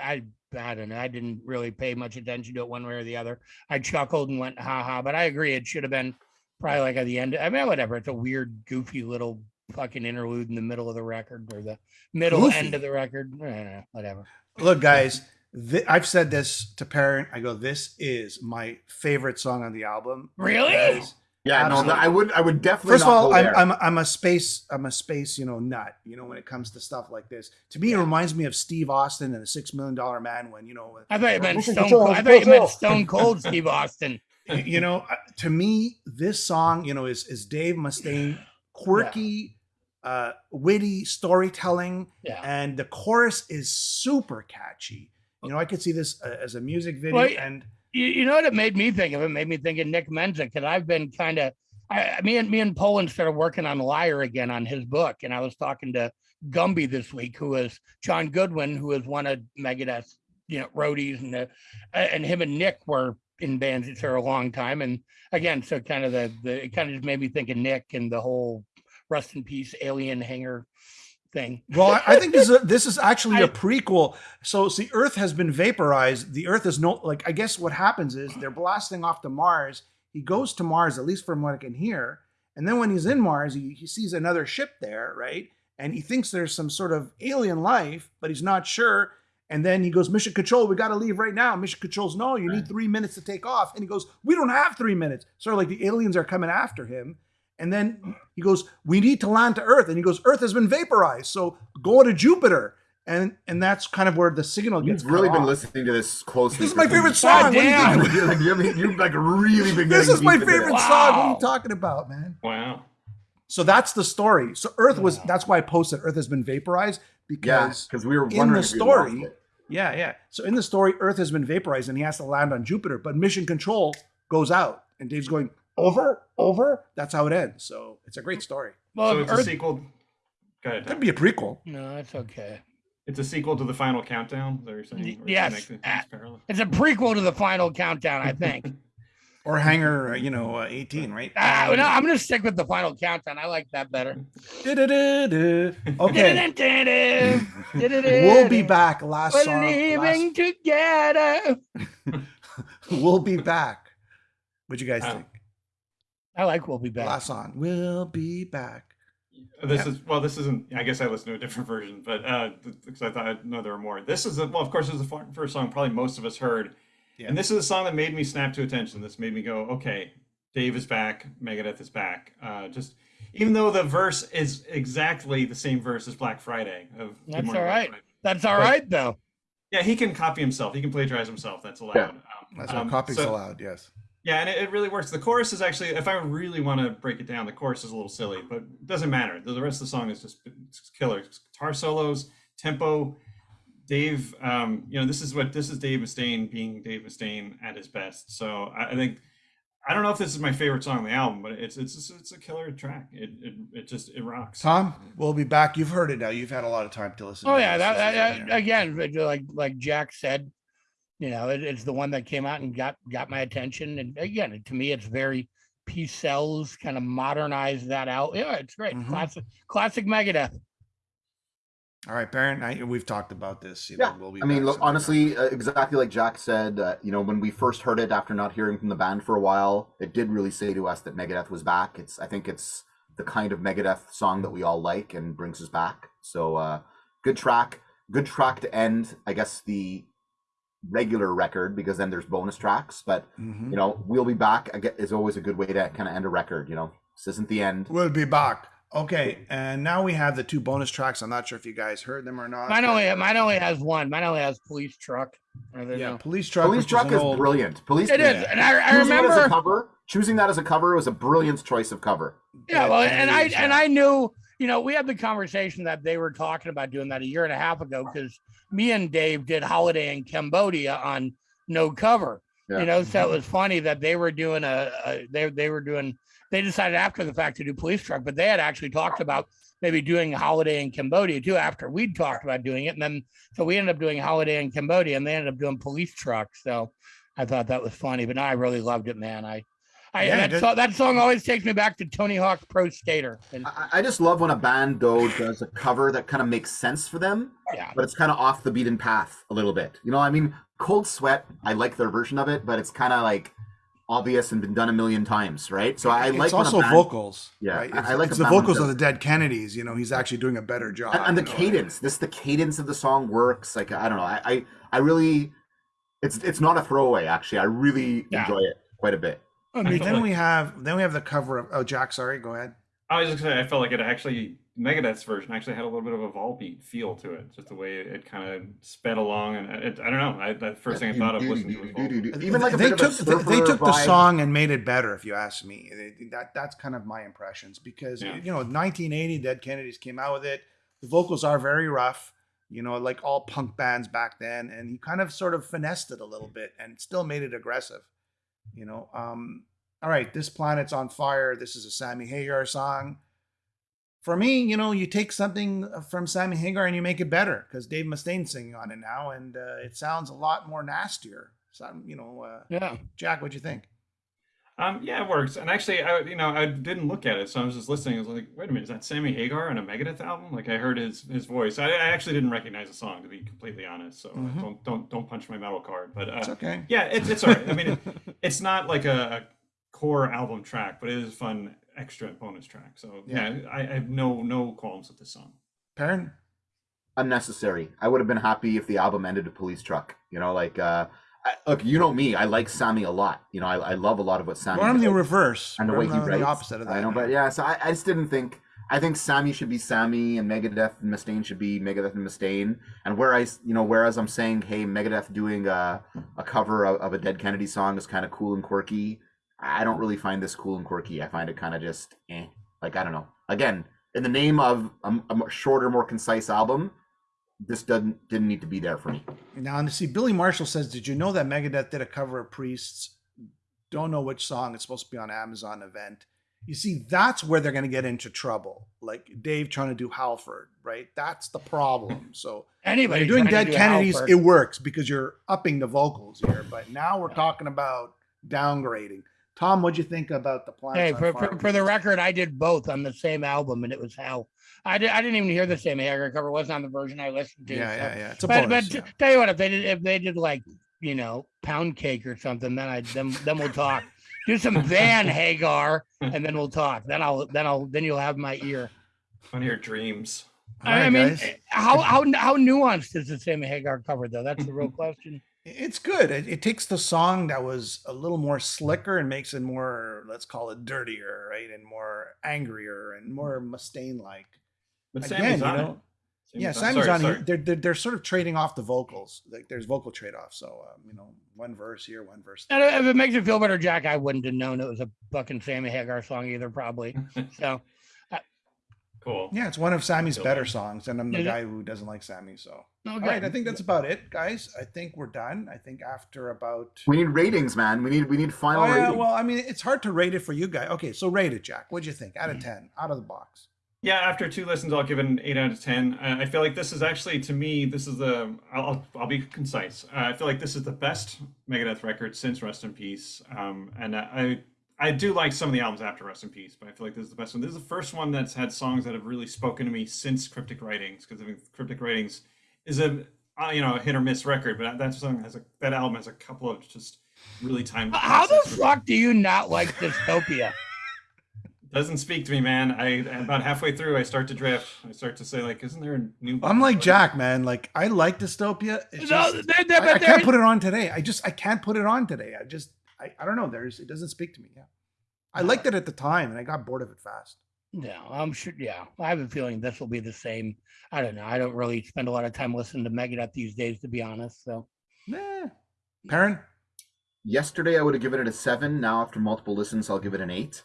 I, I don't know. I didn't really pay much attention to it one way or the other. I chuckled and went, ha ha, but I agree. It should have been probably like at the end. I mean, whatever. It's a weird, goofy little fucking interlude in the middle of the record or the middle Goofy? end of the record. Eh, whatever. Look, guys, th- I've said this to Perrin. I go, this is my favorite song on the album. Really? because- Yeah, no, I would I would definitely. First of all, I'm. I'm I'm a space I'm a space you know nut. You know when it comes to stuff like this. To me, it reminds me of Steve Austin and the Six Million Dollar Man. When you know, I thought you meant Stone Cold. I thought you meant Stone Cold Steve Austin. you know, uh, to me, this song, you know, is is Dave Mustaine, *sighs* quirky, uh, witty storytelling, Yeah. and the chorus is super catchy. You know, I could see this uh, as a music video, Well, and you, you know what it made me think of? It made me think of Nick Menza because I've been kind of, I, me and me and Poland started working on Liar again on his book, and I was talking to Gumby this week, who is John Goodwin, who is one of Megadeth's, you know, roadies, and the, and him and Nick were in bands for a long time, and again, so kind of the the it kind of just made me think of Nick and the whole rust in peace alien Hangar thing. Well, I, I think this is a, this is *laughs* actually a I- prequel. So, see, Earth has been vaporized. The Earth is no like. I guess what happens is they're blasting off to Mars. He goes to Mars, at least from what I can hear. And then when he's in Mars, he, he sees another ship there, right? And he thinks there's some sort of alien life, but he's not sure. And then he goes, Mission Control, we got to leave right now. Mission Control's, no, you need three minutes to take off. And he goes, We don't have three minutes. Sort of like the aliens are coming after him. And then he goes, "We need to land to Earth." And he goes, "Earth has been vaporized, so go to Jupiter." And and that's kind of where the signal gets. You've really been off. listening to this closely. This is my favorite God song. What do you damn. think? You're like, you're, you're like really been. This is my favorite this. song. What are you talking about, man? Wow. So that's the story. So Earth was. Wow. That's why I posted Earth has been vaporized Yeah, because because we were in wondering the if we lost story- it. yeah, yeah. So in the story, Earth has been vaporized and he has to land on Jupiter, but Mission Control goes out, and Dave's going over, over. That's how it ends. So it's a great story. Well, so if it's a sequel. Go ahead. Could be a prequel. no, it's okay. It's a sequel to the final countdown. Is that what you're saying? Y- Or does it yes. Uh, it's a prequel to the final countdown, I think. *laughs* Or Hangar, uh, you know, uh, 18, right? Ah, Um, no, I'm gonna stick with the final countdown. I like that better. Okay. we'll We'll be back. Last We're song. living together. *laughs* we'll be back. What'd you guys Oh. think? I like We'll Be Back. Last song. We'll be back. This Yeah. is well. This isn't. I guess I listened to a different *laughs* version, but uh, because I thought I know there were more. This is a, well, of course, this is the first song probably most of us heard, Yeah. and this is a song that made me snap to attention. This made me go, okay, Dave is back, Megadeth is back. Uh, just even though the verse is exactly the same verse as Black Friday. Of That's Morning, all Friday. That's all But- right though. Yeah, he can copy himself. He can plagiarize himself. That's allowed. Yeah. Um, That's what um, copy's so- allowed. Yes. Yeah, and it, it really works. The chorus is actually, if I really want to break it down, the chorus is a little silly, but it doesn't matter. The, the rest of the song is just it's killer. Guitar solos, tempo. Dave, um, you know, this is what this is Dave Mustaine being Dave Mustaine at his best. So I, I think I don't know if this is my favorite song on the album, but it's it's it's, it's a killer track. It, it it just it rocks. Tom, we'll be back. You've heard it now. You've had a lot of time to listen. Oh to yeah, this. that, that, again, like like Jack said, you know, it, it's the one that came out and got got my attention. And again, to me, it's very Peace Sells kind of modernized that out. Yeah, it's great, Mhm. classic classic Megadeth. All right, Perrin. I, we've talked about this. You Yeah, know, we'll be I mean, look, honestly, uh, exactly like Jack said, uh, you know, when we first heard it after not hearing from the band for a while, it did really say to us that Megadeth was back. It's, I think it's the kind of Megadeth song that we all like and brings us back. So, uh, good track, good track to end, I guess, the regular record because then there's bonus tracks. But, Mhm. you know, we'll be back I get, is always a good way to kind of end a record. You know, this isn't the end. We'll be back. Okay, and now we have the two bonus tracks. I'm not sure if you guys heard them or not. Mine only mine only has one. Mine only has police truck. Yeah, no- police truck. Police truck is, is, old, brilliant. Police It is, and I, I choosing it as a remember. cover. Choosing that as a cover was a brilliant choice of cover. Yeah, well, and I and. I knew, you know, we had the conversation that they were talking about doing that a year and a half ago because me and Dave did Holiday in Cambodia on no cover. Yeah. You know, so it was funny that they were doing a, a they they were doing they decided after the fact to do police truck, but they had actually talked about maybe doing Holiday in Cambodia too after we'd talked about doing it, and then so we ended up doing Holiday in Cambodia, and they ended up doing police truck. So I thought that was funny, but no, I really loved it, man. I. I, Yeah, that, it- so, that song always takes me back to Tony Hawk Pro Skater. And I, I just love when a band though does a cover that kind of makes sense for them, yeah, but it's kind of off the beaten path a little bit. You know, I mean, Cold Sweat, I like their version of it, but it's kind of like obvious and been done a million times, right? So I it's like also band- vocals. Yeah, right? I- It's, I like it's the vocals of the Dead Kennedys. You know, he's actually doing a better job. and, and the you know. cadence. This the cadence of the song works. Like I don't know, I I, I really, it's it's not a throwaway. Actually, I really Yeah. enjoy it quite a bit. I I mean, felt Then like- we have then we have the cover of oh Jack. Sorry, go ahead. I was just gonna say I felt like it actually Megadeth's version actually had a little bit of a Volbeat feel to it, just the way it kind of sped along, and it, I don't know. I, the first thing I thought of listening to was Volbeat. *laughs* Even like they took they- they took the vibe. song and made it better. If you ask me, They- that that's kind of my impressions because Yeah. you know 1980 Dead Kennedys came out with it. The vocals are very rough, you know, like all punk bands back then, and he kind of sort of finessed it a little bit and still made it aggressive. You know, um, all right, this planet's on fire. This is a Sammy Hagar song. For me, you know, you take something from Sammy Hagar and you make it better because Dave Mustaine's singing on it now, and uh, it sounds a lot more nastier. So, you know, uh, yeah. Jack, what do you think? Um, yeah, it works. And actually, I you know I didn't look at it, so I was just listening. I was like, wait a minute, is that Sammy Hagar on a Megadeth album? Like I heard his his voice. I, I actually didn't recognize the song to be completely honest. So uh, Mhm. don't don't don't punch my metal card. But It's uh, okay. yeah, it's it's alright. I mean, it, *laughs* it's not like a, a core album track, but it is a fun extra bonus track. So yeah, I, I have no no qualms with this song. Perrin? unnecessary. I would have been happy if the album ended a police truck. You know, like uh, I, look, you know me. I like Sammy a lot. You know, I, I love a lot of what Sammy. Well, I'm the reverse. and the way he on the writes. opposite of that. I know, but yeah. So I, I just didn't think. I think Sammy should be Sammy, and Megadeth and Mustaine should be Megadeth and Mustaine. And whereas you know, whereas I'm saying, hey, Megadeth doing a, a cover of, of a Dead Kennedy song is kind of cool and quirky. I don't really find this cool and quirky. I find it kind of just eh. Like I don't know. Again, in the name of a, a shorter, more concise album, this doesn't didn't need to be there for me. Now, and see, Billy Marshall says, "Did you know that Megadeth did a cover of Priests? Don't know which song. It's supposed to be on Amazon event. You see, that's where they're going to get into trouble. Like Dave trying to do Halford, right? That's the problem. So when Anybody you're doing Dead do Kennedys, Halford. it works because you're upping the vocals here. But now we're talking about downgrading. Tom, what'd you think about the plan? Hey, for, for, for the record, I did both on the same album, and it was hell. I did. I didn't even hear the Sammy Hagar cover. It wasn't on the version I listened to. yeah, so- yeah, yeah. It's a But, bonus. but yeah. tell you what, if they did, if they did like you know pound cake or something, then I then then we'll talk. Do some Van *laughs* Hagar, and then we'll talk. Then I'll then I'll then you'll have my ear. On your dreams. All I right, mean, guys. Eh, how how how nuanced is the Sammy Hagar cover though? That's the real *laughs* question. It's good. It, it takes the song that was a little more slicker and makes it more, let's call it dirtier, right? And more angrier and more Mustaine like. But Again, Sammy's you know, it. Yeah, Sammy's Sammy's sorry, on sorry. here. They're, they're, they're sort of trading off the vocals. Like there's vocal trade off. So, um, you know, one verse here, one verse there. And if it makes you feel better, Jack, I wouldn't have known it was a fucking Sammy Hagar song either, probably. *laughs* So Cool. Yeah, it's one of Sammy's better that. songs, and I'm the Is it? guy who doesn't like Sammy. So, Okay. all right, I think that's about it, guys. I think we're done. I think after about. We need ratings, man. We need we need final Oh, yeah, ratings. well, I mean, it's hard to rate it for you guys. Okay, so rate it, Jack. What'd you think? Mm. Out of ten, out of the box. Yeah, after two listens, I'll give it an eight out of ten. Uh, I feel like this is actually, to me, this is the. I'll I'll, be concise. Uh, I feel like this is the best Megadeth record since Rust in Peace. Um, and I I do like some of the albums after Rust in Peace, but I feel like this is the best one. This is the first one that's had songs that have really spoken to me since Cryptic Writings, because I think Cryptic Writings is a uh, you know a hit or miss record, but that song has a that album has a couple of just really timeless. How the fuck do you not like Dystopia? Doesn't speak to me, man. I about halfway through, I start to drift. I start to say, like, isn't there a new? I'm like Jack, man. Like I like dystopia. It's No, just, there- there- I, I can't put it on today. I just I can't put it on today. I just I, I don't know. There's it doesn't speak to me. Yeah, I liked it at the time, and I got bored of it fast. Yeah, I'm sure. Yeah, I have a feeling this will be the same. I don't know. I don't really spend a lot of time listening to Megadeth these days, to be honest. So Nah. Perrin, Yesterday I would have given it a seven. Now after multiple listens, I'll give it an eight.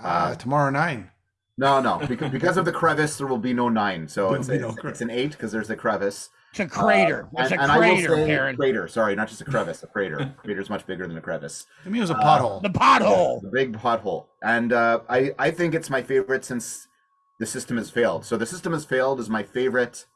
Uh, tomorrow nine. No, no, because *laughs* because of the crevice, there will be no nine. So it's, no it's, it's an eight because there's a crevice. it's a crater. Uh, it's and, a and I will crater, say Karen. Crater, sorry, not just a crevice, a crater. *laughs* crater is much bigger than a crevice. To me, it was a Uh, pothole. The pothole. The big pothole. And uh, I, I think it's my favorite since the system has failed. So the system has failed is my favorite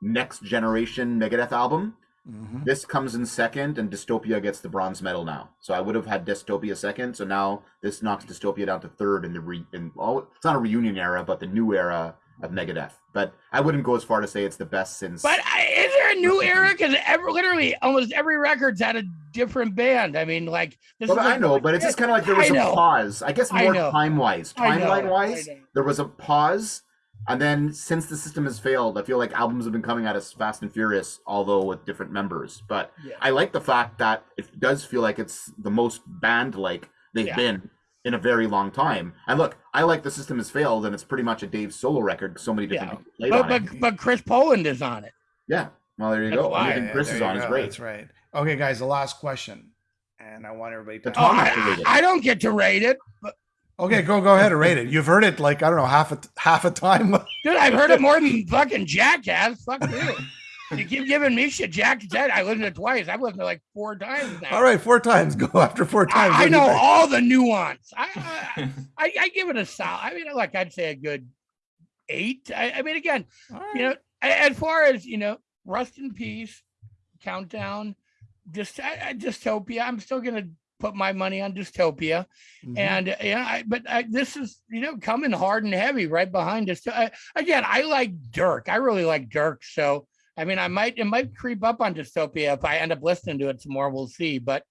next generation Megadeth album. Mhm. This comes in second, and Dystopia gets the bronze medal now. So I would have had Dystopia second. So now this knocks Dystopia down to third in the re in it's not a reunion era, but the new era of Megadeth. But I wouldn't go as far to say it's the best since. But I, is there a new era? Because every, literally almost every record's had a different band. I mean, like this. Well, I know, but it's just kind of like there was a pause. I guess more time wise, timeline wise, there was a pause. And then since the system has failed, I feel like albums have been coming at us fast and furious, although with different members. But Yeah. I like the fact that it does feel like it's the most band like they've Yeah. been in a very long time. And look, I like the system has failed, and it's pretty much a Dave solo record. So many different Yeah. But but but Chris Poland is on it. Yeah. Well, there you That's go. why. Anything Yeah, Chris is on is great. That's right. Okay, guys, the last question, and I want everybody to. The Oh, Tom has to I, rate it. I don't get to rate it, but Okay, go go ahead and rate it. You've heard it like I don't know half a half a time. *laughs* dude, I've heard it more than fucking Jack has. Fuck you. You keep giving me shit. Jack said I listened to it twice. I've listened to it like four times now. All right, four times. Go after four times. I, I What do you know think? all the nuance. I, I *laughs* I I give it a solid. I mean, like I'd say a good eight. I, I mean, again, All right. you know, as far as you know, Rust in Peace, Countdown, just I, I, Dystopia. I'm still gonna put my money on Dystopia, Mhm. and uh, yeah, I, but I, this is you know coming hard and heavy right behind us. I, again, I like Dirk. I really like Dirk. So I mean, I might it might creep up on Dystopia if I end up listening to it some more. We'll see, but.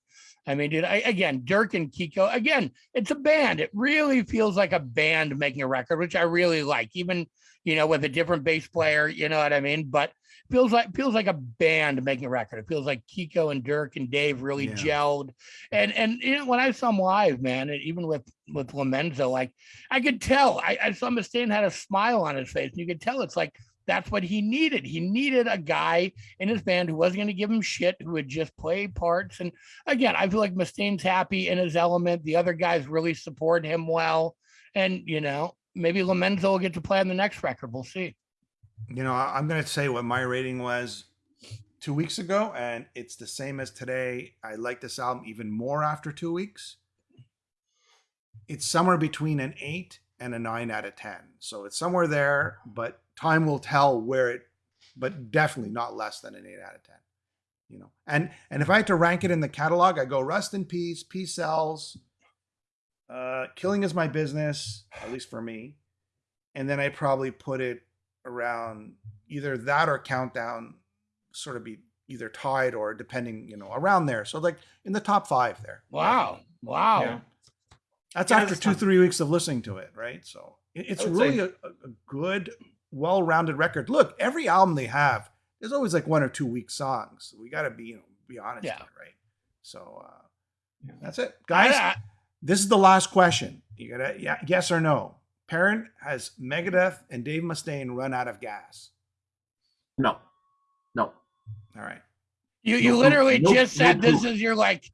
I mean, dude, I, again, Dirk and Kiko, again, it's a band. It really feels like a band making a record, which I really like, even, you know, with a different bass player, you know what I mean? But feels like feels like a band making a record. It feels like Kiko and Dirk and Dave really Yeah. gelled. And and you know, when I saw them live, man, even with with Lomenzo, like I could tell, I, I saw Mustaine had a smile on his face, and you could tell it's like that's what he needed. He needed a guy in his band who wasn't going to give him shit, who would just play parts. And again, I feel like Mustaine's happy in his element. The other guys really support him well. And, you know, maybe Lomenzo will get to play on the next record. We'll see. You know, I'm going to say what my rating was two weeks ago, and it's the same as today. I like this album even more after two weeks. It's somewhere between an eight and a nine out of 10. So it's somewhere there, but time will tell where it, but definitely not less than an eight out of 10. You know, and and if I had to rank it in the catalog, I go Rust in Peace, Peace Sells, uh, Killing is My Business, at least for me. And then I probably put it around either that or countdown sort of be either tied or depending you know around there so like in the top five there Wow. Wow. Yeah. that's Yeah, after two fine. three weeks of listening to it right so it's really a, a good well-rounded record look every album they have there's always like one or two weak songs we got to be you know be honest Yeah. here, right so uh that's it guys I- this is the last question you gotta yeah, yes or no Perrin has megadeth and dave mustaine run out of gas No. No. all right you you No- literally no- just no said this proof. is your like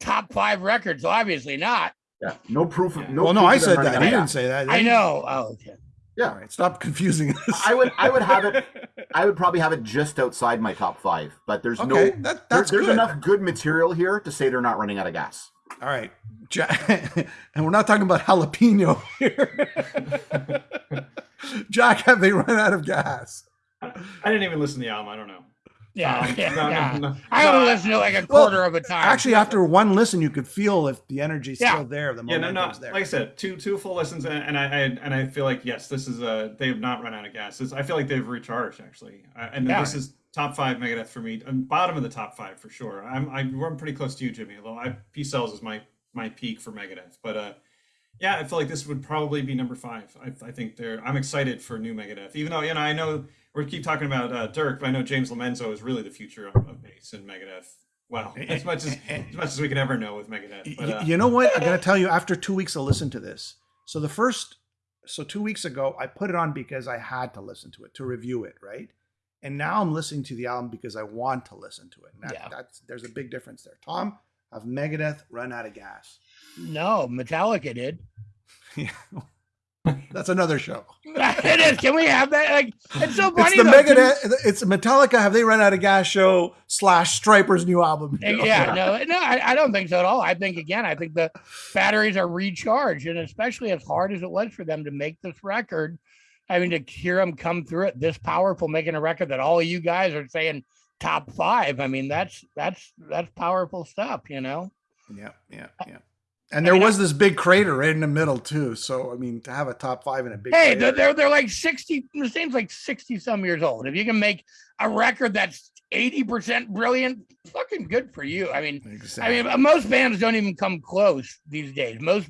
top five records. Obviously not. Yeah. No proof of no well, no, I said that. out He didn't say that. I know. Oh, okay. Yeah. All right, stop confusing us. I would I would have it *laughs* I would probably have it just outside my top five, but there's Okay, no that, there- that's there's good. enough good material here to say they're not running out of gas. All right, Jack, *laughs* and we're not talking about jalapeno here. *laughs* Jack, have they run out of gas? I, I didn't even listen to the album. I don't know. Yeah, Um, yeah, no, no, yeah. no. I only I- listen to like a Well, quarter of a time. Actually, after one listen, you could feel if the energy's Yeah. still there. The Yeah, no, no. momentum's there. Like I said, two two full listens, and, and I, I and I feel like yes, this is a they have not run out of gas. This, I feel like they've recharged actually, uh, and Yeah. this is top five Megadeth for me, bottom of the top five for sure. I'm I'm, pretty close to you, Jimmy. Although I Peace Sells is my my peak for Megadeth, but uh, yeah, I feel like this would probably be number five. I, I think they're. I'm excited for new Megadeth, even though you know I know we keep talking about uh, Dirk, but I know James Lomenzo is really the future of, of bass and Megadeth. Wow, as much as as much as we can ever know with Megadeth. But, uh, you know what? I'm gonna tell you. After two weeks of listen to this, so the first, so two weeks ago, I put it on because I had to listen to it to review it, right? And now I'm listening to the album because I want to listen to it. That, Yeah. that's there's a big difference there. Tom, have Megadeth run out of gas? no, Metallica did. *laughs* *laughs* That's another show. *laughs* it is. Can we have that? Like, it's so funny. It's the Megadeth. It's Metallica. Have they run out of gas? Show slash Stryper's new album. Uh, yeah, no, no, I, I don't think so at all. I think again, I think the batteries are recharged, and especially as hard as it was for them to make this record, I mean, to hear them come through it this powerful, making a record that all of you guys are saying top five. I mean, that's that's that's powerful stuff, you know. Yeah, yeah, yeah. And there mean, was this big crater right in the middle too. So I mean, to have a top five in a big Hey, crater, they're, they're they're like sixty. The seems like sixty some years old. If you can make a record that's eighty percent brilliant, fucking good for you. I mean, Exactly. I mean, most bands don't even come close these days. Most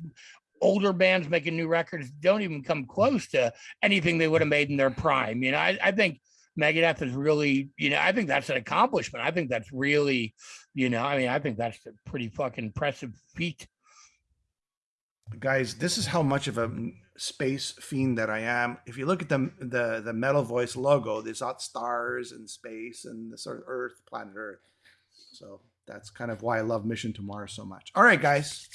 older bands making new records don't even come close to anything they would have made in their prime. You know, I, I think Megadeth is really, you know, I think that's an accomplishment. I think that's really, you know, I mean, I think that's a pretty fucking impressive feat. guys this is how much of a space fiend that i am if you look at the the the metal voice logo there's stars and space and the sort of earth planet earth so that's kind of why i love mission to mars so much all right guys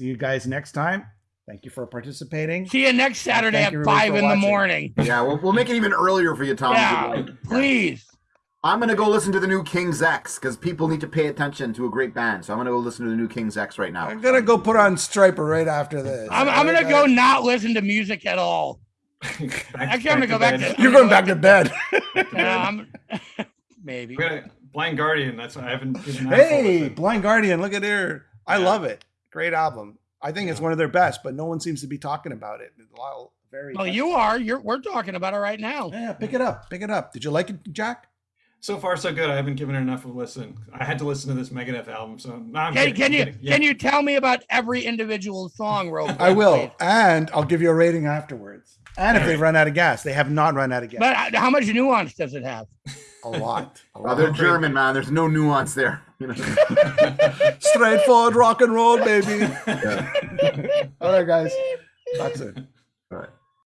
see you guys next time thank you for participating See you next Saturday at five for in the morning. Yeah, we'll, we'll make it even earlier for you, Tom. Yeah, please. I'm gonna go listen to the new King's X because people need to pay attention to a great band. So I'm gonna go listen to the new King's X right now. i'm gonna go put on Stryper right after this I'm, I'm gonna go not listen to music at all. back- Actually, I'm gonna go back bed. to- you're going back to bed *laughs* No, *laughs* maybe. Blind Guardian. That's why I haven't. given that hey blind guardian look at here i Yeah. love it great album i think it's one of their best but no one seems to be talking about it It's a lot- very Well, you are. You're. We're talking about it right now. Yeah, pick it up. Pick it up. Did you like it, Jack? So far, so good. I haven't given it enough of a listen. I had to listen to this Megadeth album, so now I'm Can, kidding, can I'm you. Yeah. can you tell me about every individual song, real *laughs* quick, I will. And I'll give you a rating afterwards. And if they've run out of gas, they have not run out of gas. But uh, how much nuance does it have? a lot. A *laughs* Oh, they're German, man. There's no nuance there. You know? *laughs* Straightforward rock and roll, baby. Yeah. *laughs* All right, guys. That's it. All right.